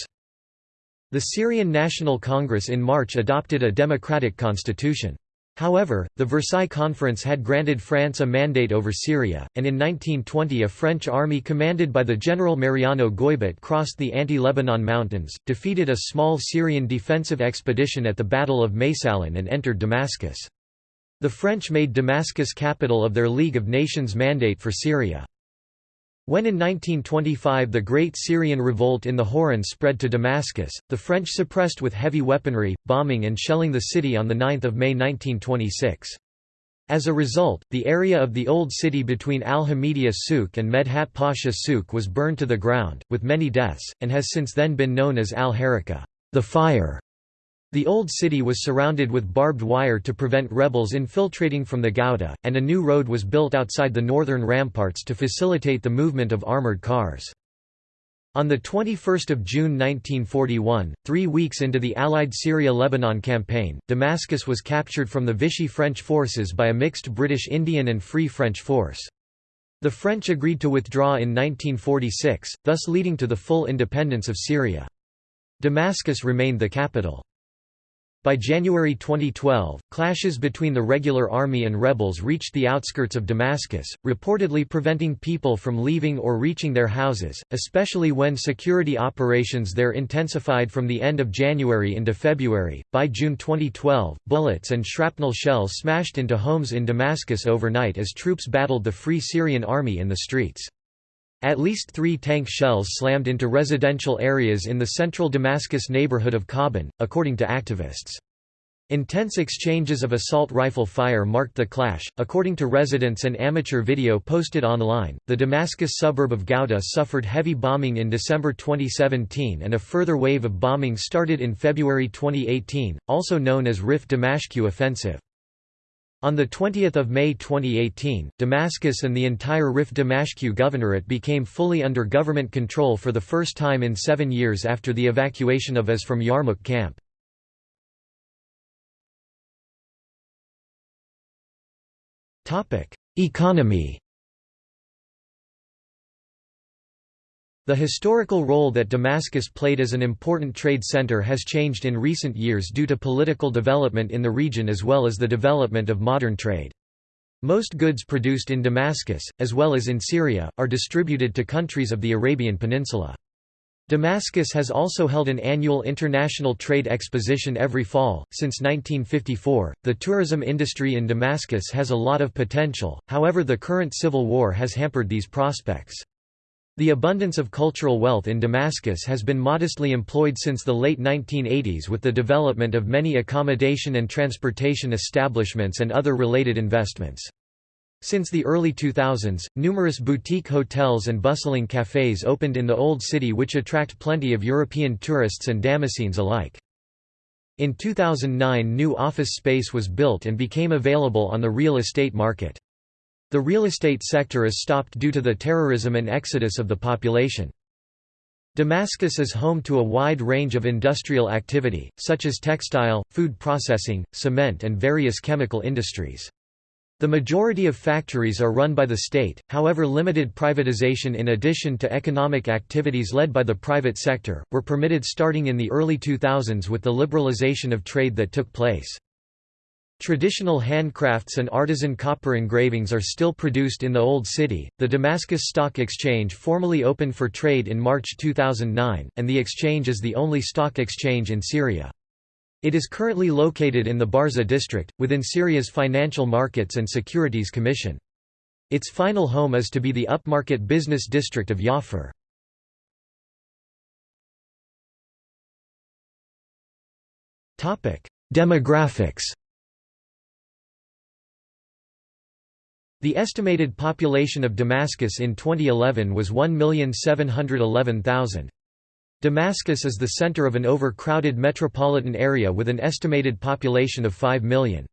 The Syrian National Congress in March adopted a democratic constitution. However, the Versailles Conference had granted France a mandate over Syria, and in 1920 a French army commanded by the General Mariano Goybet crossed the anti-Lebanon mountains, defeated a small Syrian defensive expedition at the Battle of Maysalun and entered Damascus. The French made Damascus capital of their League of Nations mandate for Syria. When in 1925 the Great Syrian Revolt in the Horan spread to Damascus, the French suppressed with heavy weaponry, bombing and shelling the city on 9 May 1926. As a result, the area of the old city between Al-Hamidiya Souk and Medhat Pasha Souk was burned to the ground, with many deaths, and has since then been known as Al-Hariqa the fire". The old city was surrounded with barbed wire to prevent rebels infiltrating from the Ghouta, and a new road was built outside the northern ramparts to facilitate the movement of armored cars. On 21 June 1941, three weeks into the Allied Syria-Lebanon campaign, Damascus was captured from the Vichy French forces by a mixed British-Indian and Free French force. The French agreed to withdraw in 1946, thus leading to the full independence of Syria. Damascus remained the capital. By January 2012, clashes between the regular army and rebels reached the outskirts of Damascus, reportedly preventing people from leaving or reaching their houses, especially when security operations there intensified from the end of January into February. By June 2012, bullets and shrapnel shells smashed into homes in Damascus overnight as troops battled the Free Syrian Army in the streets. At least three tank shells slammed into residential areas in the central Damascus neighborhood of Kobani, according to activists. Intense exchanges of assault rifle fire marked the clash. According to residents and amateur video posted online, the Damascus suburb of Ghouta suffered heavy bombing in December 2017 and a further wave of bombing started in February 2018, also known as Rif Damashq offensive. On 20 May 2018, Damascus and the entire Rif Damashq governorate became fully under government control for the first time in seven years after the evacuation of AS from Yarmouk camp. Economy The historical role that Damascus played as an important trade center has changed in recent years due to political development in the region as well as the development of modern trade. Most goods produced in Damascus, as well as in Syria, are distributed to countries of the Arabian Peninsula. Damascus has also held an annual international trade exposition every fall. Since 1954, the tourism industry in Damascus has a lot of potential, however, the current civil war has hampered these prospects. The abundance of cultural wealth in Damascus has been modestly employed since the late 1980s with the development of many accommodation and transportation establishments and other related investments. Since the early 2000s, numerous boutique hotels and bustling cafes opened in the Old City which attract plenty of European tourists and Damascenes alike. In 2009 new office space was built and became available on the real estate market. The real estate sector is stopped due to the terrorism and exodus of the population. Damascus is home to a wide range of industrial activity, such as textile, food processing, cement and various chemical industries. The majority of factories are run by the state, however limited privatization in addition to economic activities led by the private sector, were permitted starting in the early 2000s with the liberalization of trade that took place. Traditional handcrafts and artisan copper engravings are still produced in the Old City. The Damascus Stock Exchange formally opened for trade in March 2009, and the exchange is the only stock exchange in Syria. It is currently located in the Barza district, within Syria's Financial Markets and Securities Commission. Its final home is to be the upmarket business district of Yafur. Demographics The estimated population of Damascus in 2011 was 1,711,000. Damascus is the center of an overcrowded metropolitan area with an estimated population of 5 million.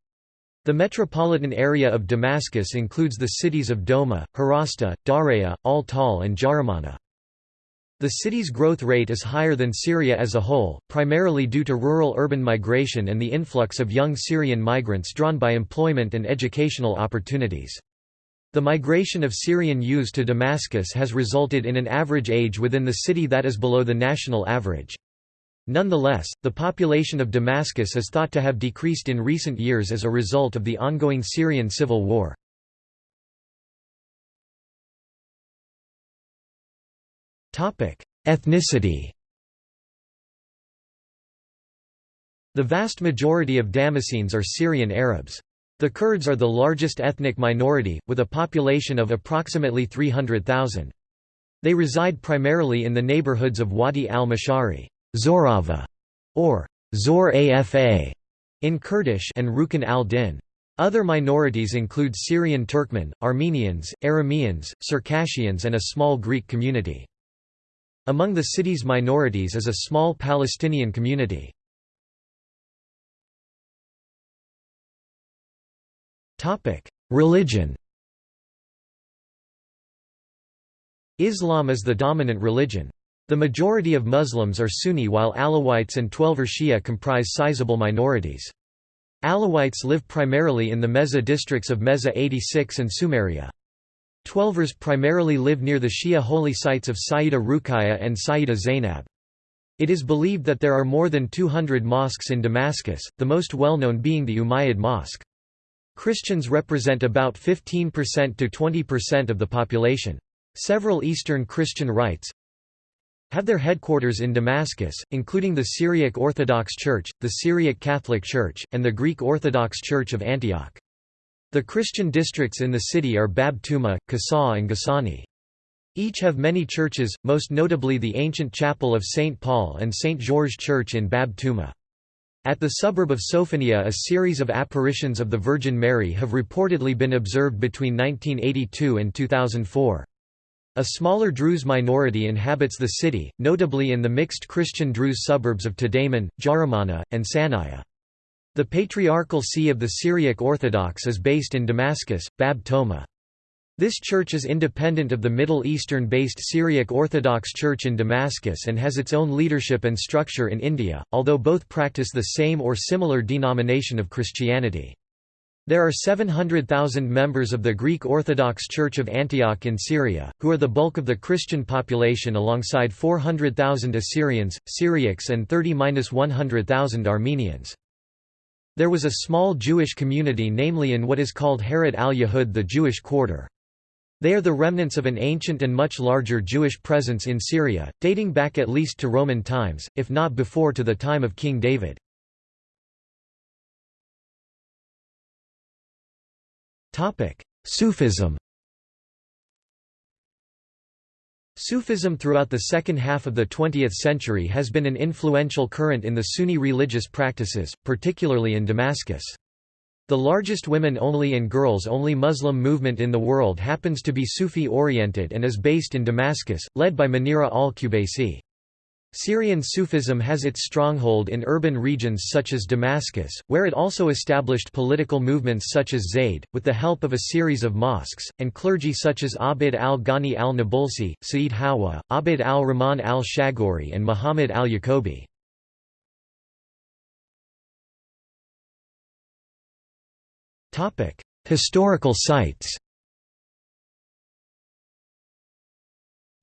The metropolitan area of Damascus includes the cities of Douma, Harasta, Daraa, Al-Tal and Jaramana. The city's growth rate is higher than Syria as a whole, primarily due to rural-urban migration and the influx of young Syrian migrants drawn by employment and educational opportunities. The migration of Syrian youths to Damascus has resulted in an average age within the city that is below the national average. Nonetheless, the population of Damascus is thought to have decreased in recent years as a result of the ongoing Syrian civil war. Ethnicity The vast majority of Damascenes are Syrian Arabs. The Kurds are the largest ethnic minority, with a population of approximately 300,000. They reside primarily in the neighborhoods of Wadi al-Mashari Zorava", or Zor Afa in Kurdish and Rukn al-Din. Other minorities include Syrian Turkmen, Armenians, Arameans, Circassians and a small Greek community. Among the city's minorities is a small Palestinian community. Religion Islam is the dominant religion. The majority of Muslims are Sunni while Alawites and Twelver Shia comprise sizable minorities. Alawites live primarily in the Meza districts of Meza 86 and Sumariya. Twelvers primarily live near the Shia holy sites of Sayyida Ruqayya and Sayyida Zainab. It is believed that there are more than 200 mosques in Damascus, the most well-known being the Umayyad Mosque. Christians represent about 15% to 20% of the population. Several Eastern Christian rites have their headquarters in Damascus, including the Syriac Orthodox Church, the Syriac Catholic Church, and the Greek Orthodox Church of Antioch. The Christian districts in the city are Bab Tuma, Qasa and Ghassani. Each have many churches, most notably the ancient chapel of St. Paul and St. George Church in Bab Tuma. At the suburb of Soufanieh a series of apparitions of the Virgin Mary have reportedly been observed between 1982 and 2004. A smaller Druze minority inhabits the city, notably in the mixed Christian Druze suburbs of Tadamon, Jaramana, and Sanaya. The Patriarchal See of the Syriac Orthodox is based in Damascus, Bab Tuma. This church is independent of the Middle Eastern-based Syriac Orthodox Church in Damascus and has its own leadership and structure in India, although both practice the same or similar denomination of Christianity. There are 700,000 members of the Greek Orthodox Church of Antioch in Syria, who are the bulk of the Christian population alongside 400,000 Assyrians, Syriacs and 30–100,000 Armenians. There was a small Jewish community namely in what is called Harat al-Yahud the Jewish quarter. They are the remnants of an ancient and much larger Jewish presence in Syria, dating back at least to Roman times, if not before to the time of King David. Sufism Sufism throughout the second half of the 20th century has been an influential current in the Sunni religious practices, particularly in Damascus. The largest women-only and girls-only Muslim movement in the world happens to be Sufi-oriented and is based in Damascus, led by Munira al-Qubaisi. Syrian Sufism has its stronghold in urban regions such as Damascus, where it also established political movements such as Zayd, with the help of a series of mosques, and clergy such as Abd al-Ghani al-Nabulsi, Sa'id Hawa, Abd al-Rahman al-Shagori and Muhammad al-Yaqubi. Historical sites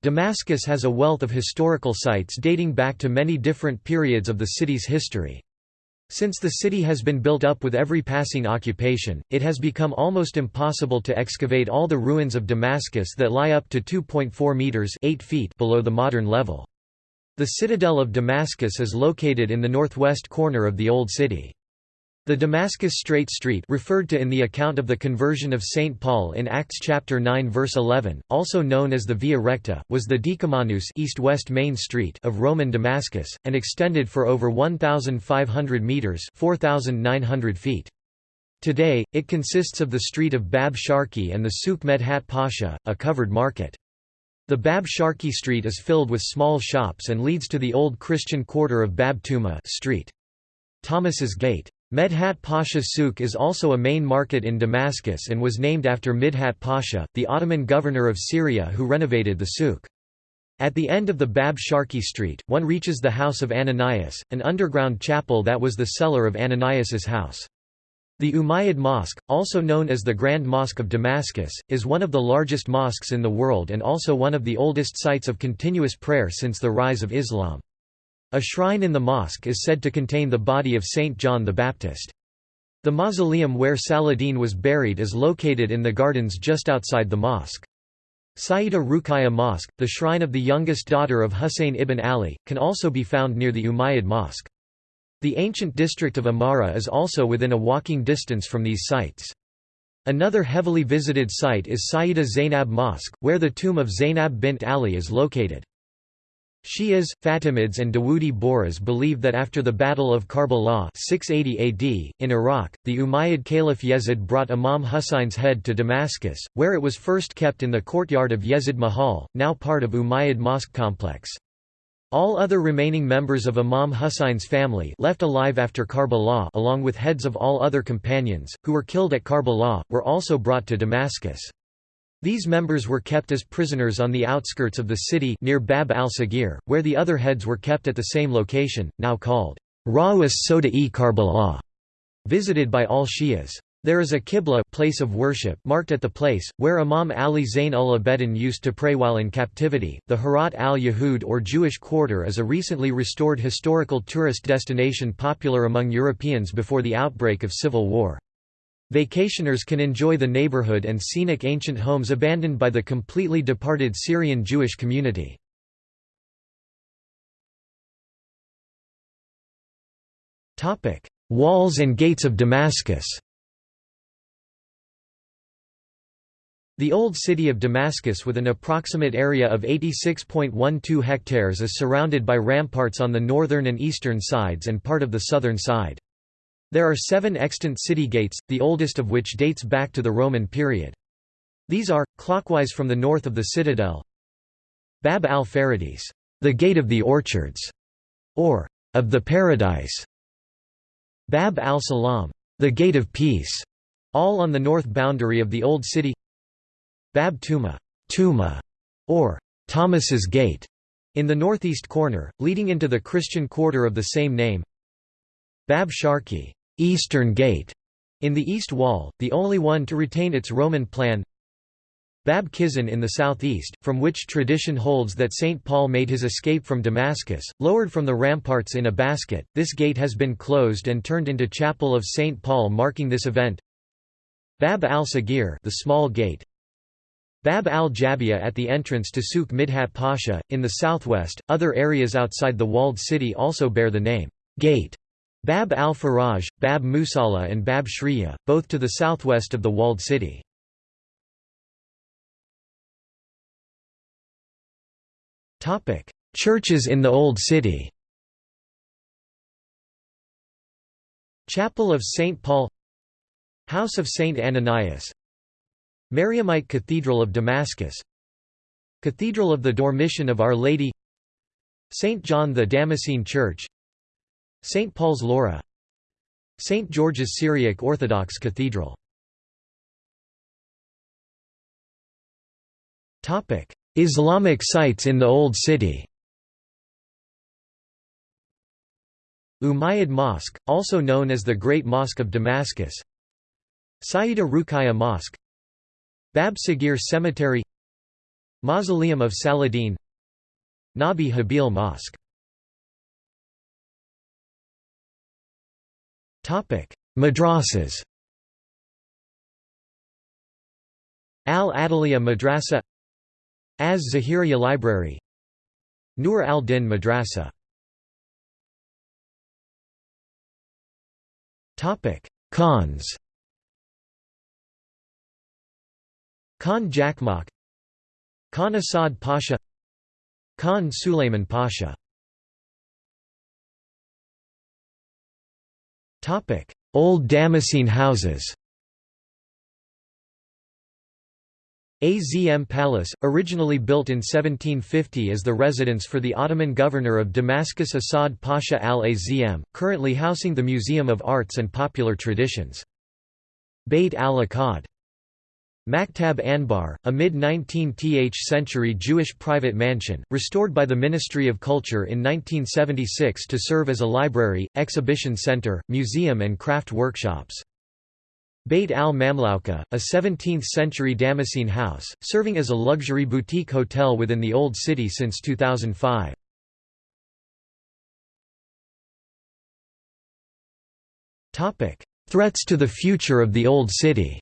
Damascus has a wealth of historical sites dating back to many different periods of the city's history. Since the city has been built up with every passing occupation, it has become almost impossible to excavate all the ruins of Damascus that lie up to 2.4 meters 8 feet below the modern level. The citadel of Damascus is located in the northwest corner of the Old City. The Damascus Straight Street referred to in the account of the conversion of St. Paul in Acts chapter 9 verse 11, also known as the Via Recta, was the Decumanus east-west main street of Roman Damascus, and extended for over 1,500 metres 4,900 feet. Today, it consists of the street of Bab Sharki and the Souk Medhat Pasha, a covered market. The Bab Sharki street is filled with small shops and leads to the old Christian quarter of Bab Tuma street. Thomas's Gate. Medhat Pasha Souk is also a main market in Damascus and was named after Midhat Pasha, the Ottoman governor of Syria who renovated the souk. At the end of the Bab Sharki Street, one reaches the house of Ananias, an underground chapel that was the cellar of Ananias's house. The Umayyad Mosque, also known as the Grand Mosque of Damascus, is one of the largest mosques in the world and also one of the oldest sites of continuous prayer since the rise of Islam. A shrine in the mosque is said to contain the body of Saint John the Baptist. The mausoleum where Saladin was buried is located in the gardens just outside the mosque. Sayyida Ruqayya Mosque, the shrine of the youngest daughter of Husayn ibn Ali, can also be found near the Umayyad Mosque. The ancient district of Amara is also within a walking distance from these sites. Another heavily visited site is Sayyida Zainab Mosque, where the tomb of Zainab bint Ali is located. Shias, Fatimids and Dawoodi Bohras believe that after the Battle of Karbala 680 AD, in Iraq, the Umayyad Caliph Yezid brought Imam Husayn's head to Damascus, where it was first kept in the courtyard of Yezid Mahal, now part of Umayyad Mosque complex. All other remaining members of Imam Husayn's family left alive after Karbala along with heads of all other companions, who were killed at Karbala, were also brought to Damascus. These members were kept as prisoners on the outskirts of the city near Bab al-Sagir, where the other heads were kept at the same location, now called Rawis Soda-e Karbala, visited by all Shias. There is a Qibla place of worship marked at the place, where Imam Ali Zain ul Abedin used to pray while in captivity. The Harat al-Yahud or Jewish Quarter is a recently restored historical tourist destination popular among Europeans before the outbreak of civil war. Vacationers can enjoy the neighborhood and scenic ancient homes abandoned by the completely departed Syrian Jewish community. Walls and gates of Damascus The old city of Damascus with an approximate area of 86.12 hectares is surrounded by ramparts on the northern and eastern sides and part of the southern side. There are seven extant city gates, the oldest of which dates back to the Roman period. These are, clockwise from the north of the citadel Bab al-Faradis, the Gate of the Orchards, or of the Paradise, Bab al-Salam, the Gate of Peace, all on the north boundary of the Old City Bab Tuma, Tuma or Thomas's Gate, in the northeast corner, leading into the Christian quarter of the same name Bab Sharki, Eastern Gate, in the east wall, the only one to retain its Roman plan Bab Kisan in the southeast, from which tradition holds that St. Paul made his escape from Damascus, lowered from the ramparts in a basket. This gate has been closed and turned into Chapel of St. Paul marking this event. Bab al-Sagir the small gate, Bab al-Jabiya at the entrance to Souk Midhat Pasha, in the southwest. Other areas outside the walled city also bear the name Gate. Bab al-Faraj, Bab Musalla and Bab Shriya, both to the southwest of the walled city. Churches in the Old City Chapel of St. Paul House of St. Ananias Mariamite Cathedral of Damascus Cathedral of the Dormition of Our Lady St. John the Damascene Church St. Paul's Laura St. George's Syriac Orthodox Cathedral. Islamic sites in the Old City. Umayyad Mosque, also known as the Great Mosque of Damascus. Sayyida Ruqayya Mosque. Bab Sagir Cemetery. Mausoleum of Saladin. Nabi Habil Mosque Madrasas. Al-Adaliya Madrasa. Az-Zahiriya Library. Nur al-Din Madrasa. Khans. Khan Jakmak. Khan Asad Pasha. Khan Sulayman Pasha Old Damascene houses Azm Palace, originally built in 1750 as the residence for the Ottoman governor of Damascus Assad Pasha al-Azm, currently housing the Museum of Arts and Popular Traditions. Beit al-Akkad Maktab Anbar, a mid-19th century Jewish private mansion, restored by the Ministry of Culture in 1976 to serve as a library, exhibition center, museum and craft workshops. Beit al-Mamlouka, a 17th-century Damascene house, serving as a luxury boutique hotel within the Old City since 2005. Threats to the future of the Old City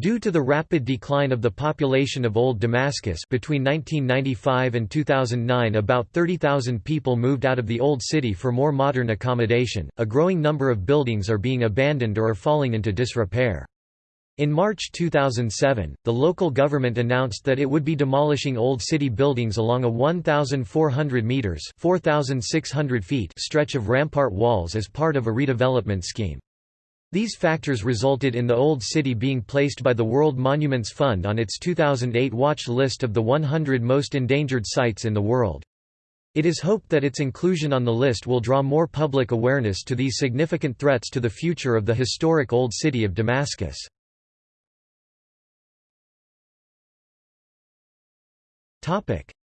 Due to the rapid decline of the population of Old Damascus between 1995 and 2009 about 30,000 people moved out of the Old City for more modern accommodation, a growing number of buildings are being abandoned or are falling into disrepair. In March 2007, the local government announced that it would be demolishing old city buildings along a 1,400 metres 4,600 feet stretch of rampart walls as part of a redevelopment scheme. These factors resulted in the Old City being placed by the World Monuments Fund on its 2008 watch list of the 100 most endangered sites in the world. It is hoped that its inclusion on the list will draw more public awareness to these significant threats to the future of the historic Old City of Damascus.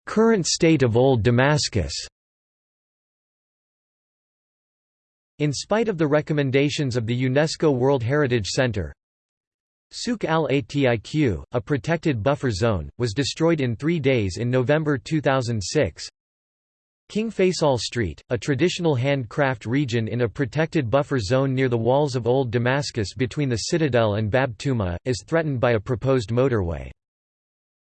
Current state of Old Damascus In spite of the recommendations of the UNESCO World Heritage Center, Souk al-Atiq, a protected buffer zone, was destroyed in three days in November 2006. King Faisal Street, a traditional handcraft region in a protected buffer zone near the walls of Old Damascus between the citadel and Bab Tuma, is threatened by a proposed motorway.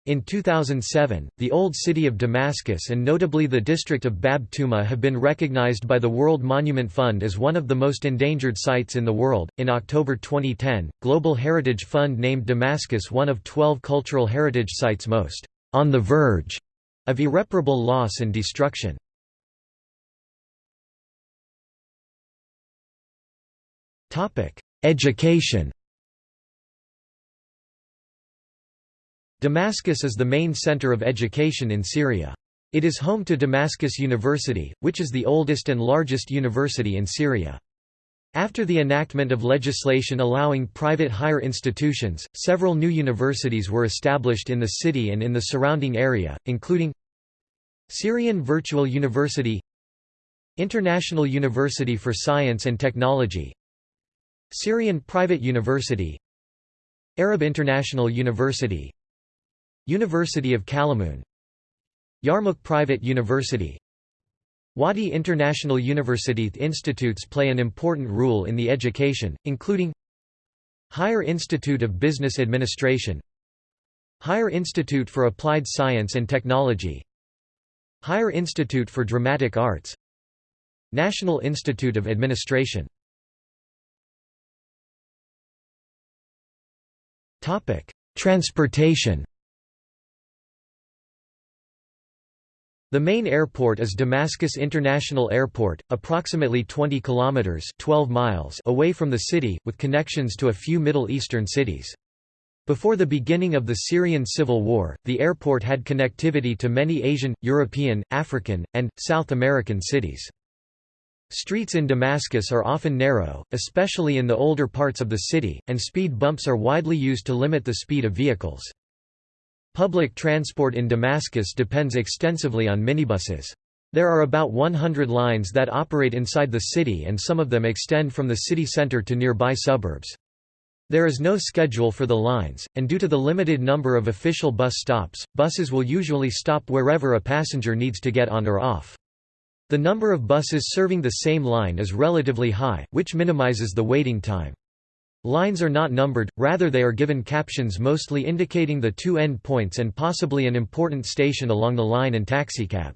In 2007, the Old City of Damascus and notably the district of Bab Tuma have been recognized by the World Monument Fund as one of the most endangered sites in the world. In October 2010, Global Heritage Fund named Damascus one of 12 cultural heritage sites most on the verge of irreparable loss and destruction. Topic: Education Damascus is the main center of education in Syria. It is home to Damascus University, which is the oldest and largest university in Syria. After the enactment of legislation allowing private higher institutions, several new universities were established in the city and in the surrounding area, including Syrian Virtual University International University for Science and Technology Syrian Private University Arab International University University of Kalamoun Yarmouk Private University. Wadi International University Institutes play an important role in the education, including Higher Institute of Business Administration. Higher Institute for Applied Science and Technology. Higher Institute for Dramatic Arts. National Institute of Administration. Transportation The main airport is Damascus International Airport, approximately 20 kilometers (12 miles) away from the city, with connections to a few Middle Eastern cities. Before the beginning of the Syrian civil war, the airport had connectivity to many Asian, European, African, and South American cities. Streets in Damascus are often narrow, especially in the older parts of the city, and speed bumps are widely used to limit the speed of vehicles. Public transport in Damascus depends extensively on minibuses. There are about 100 lines that operate inside the city and some of them extend from the city center to nearby suburbs. There is no schedule for the lines, and due to the limited number of official bus stops, buses will usually stop wherever a passenger needs to get on or off. The number of buses serving the same line is relatively high, which minimizes the waiting time. Lines are not numbered, rather they are given captions mostly indicating the two end points and possibly an important station along the line and taxicab.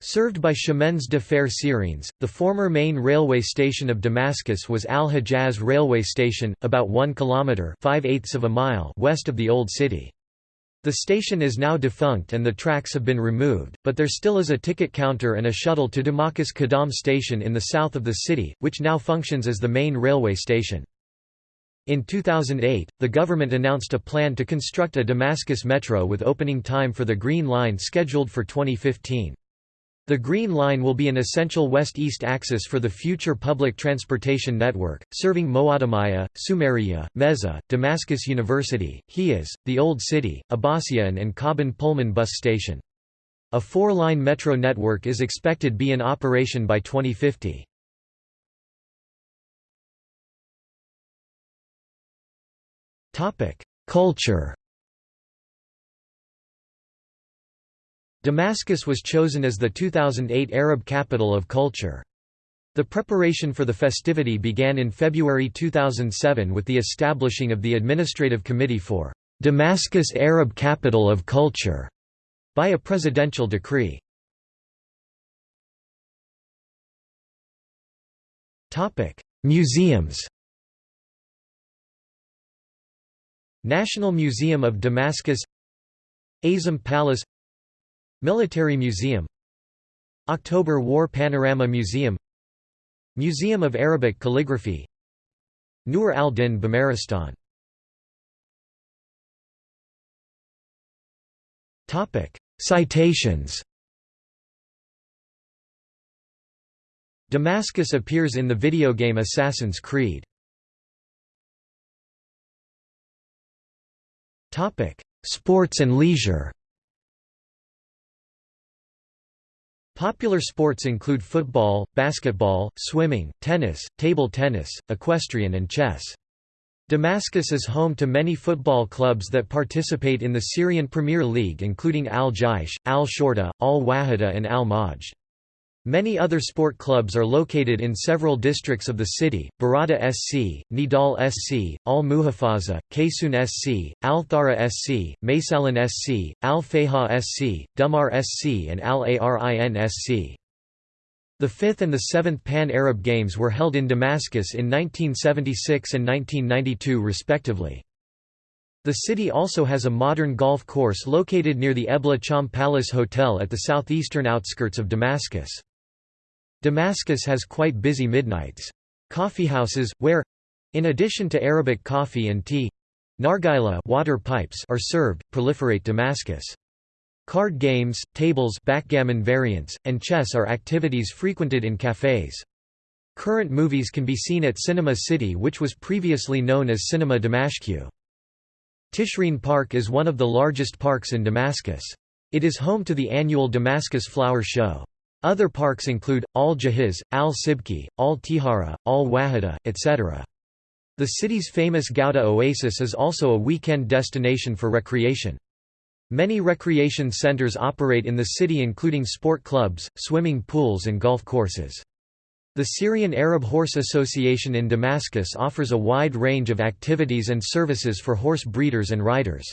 Served by Chemins de Fer Syriens, the former main railway station of Damascus was Al-Hijaz railway station, about 1 kilometre 5 of a mile west of the Old City. The station is now defunct and the tracks have been removed, but there still is a ticket counter and a shuttle to Damascus Qadam station in the south of the city, which now functions as the main railway station. In 2008, the government announced a plan to construct a Damascus metro with opening time for the Green Line scheduled for 2015. The Green Line will be an essential west-east axis for the future public transportation network, serving Moadamiyah, Sumariya, Meza, Damascus University, Hijaz, the Old City, Abbasian and Kaban Pullman bus station. A four-line metro network is expected to be in operation by 2050. Culture Damascus was chosen as the 2008 Arab Capital of Culture. The preparation for the festivity began in February 2007 with the establishing of the Administrative Committee for Damascus Arab Capital of Culture by a presidential decree. Museums National Museum of Damascus Azm Palace Military Museum October War Panorama Museum Museum of Arabic Calligraphy Nur al-Din Bimaristan Citations Damascus appears in the video game Assassin's Creed. Sports and leisure Popular sports include football, basketball, swimming, tennis, table tennis, equestrian and chess. Damascus is home to many football clubs that participate in the Syrian Premier League including Al-Jaish, Al-Shorta, Al-Wahida and Al-Majd. Many other sport clubs are located in several districts of the city, Barada SC, Nidal SC, Al-Muhafaza, Kaysun SC, Al-Thara SC, Maysalan SC, Al-Fayha SC, Dumar SC and Al-Arin SC. The fifth and the seventh Pan-Arab Games were held in Damascus in 1976 and 1992 respectively. The city also has a modern golf course located near the Ebla Cham Palace Hotel at the southeastern outskirts of Damascus. Damascus has quite busy midnights. Coffeehouses, where—in addition to Arabic coffee and tea, nargila water pipes are served, proliferate Damascus. Card games, tables backgammon variants, and chess are activities frequented in cafes. Current movies can be seen at Cinema City which was previously known as Cinema Dimashq. Tishreen Park is one of the largest parks in Damascus. It is home to the annual Damascus Flower Show. Other parks include, Al-Jahiz, Al-Sibki, Al-Tihara, Al-Wahida, etc. The city's famous Ghouta Oasis is also a weekend destination for recreation. Many recreation centers operate in the city including sport clubs, swimming pools and golf courses. The Syrian Arab Horse Association in Damascus offers a wide range of activities and services for horse breeders and riders.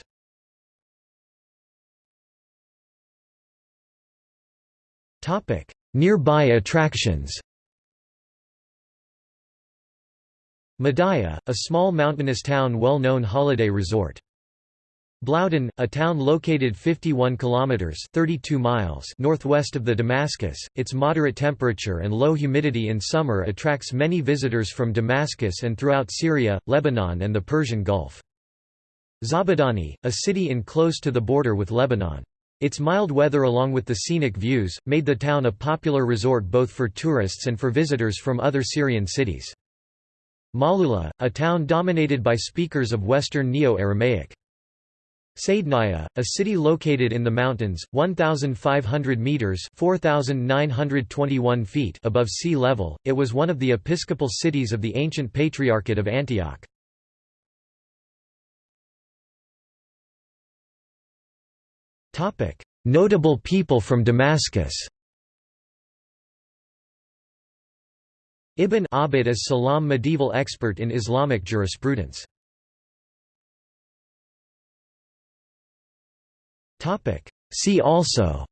Nearby attractions Madaya, a small mountainous town well known holiday resort. Blaudan, a town located 51 kilometers (32 miles) northwest of the Damascus. Its moderate temperature and low humidity in summer attracts many visitors from Damascus and throughout Syria, Lebanon and the Persian Gulf. Zabadani, a city in close to the border with Lebanon. Its mild weather along with the scenic views, made the town a popular resort both for tourists and for visitors from other Syrian cities. Malula, a town dominated by speakers of Western Neo-Aramaic. Saidnaya, a city located in the mountains, 1,500 metres 4,921 feet above sea level, it was one of the episcopal cities of the ancient Patriarchate of Antioch. Topic: Notable people from Damascus. Ibn Abd is Salam medieval expert in Islamic jurisprudence. Topic: See also.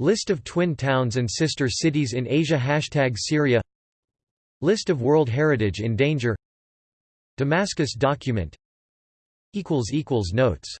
List of twin towns and sister cities in Asia. Hashtag Syria. List of World Heritage in Danger. Damascus document Notes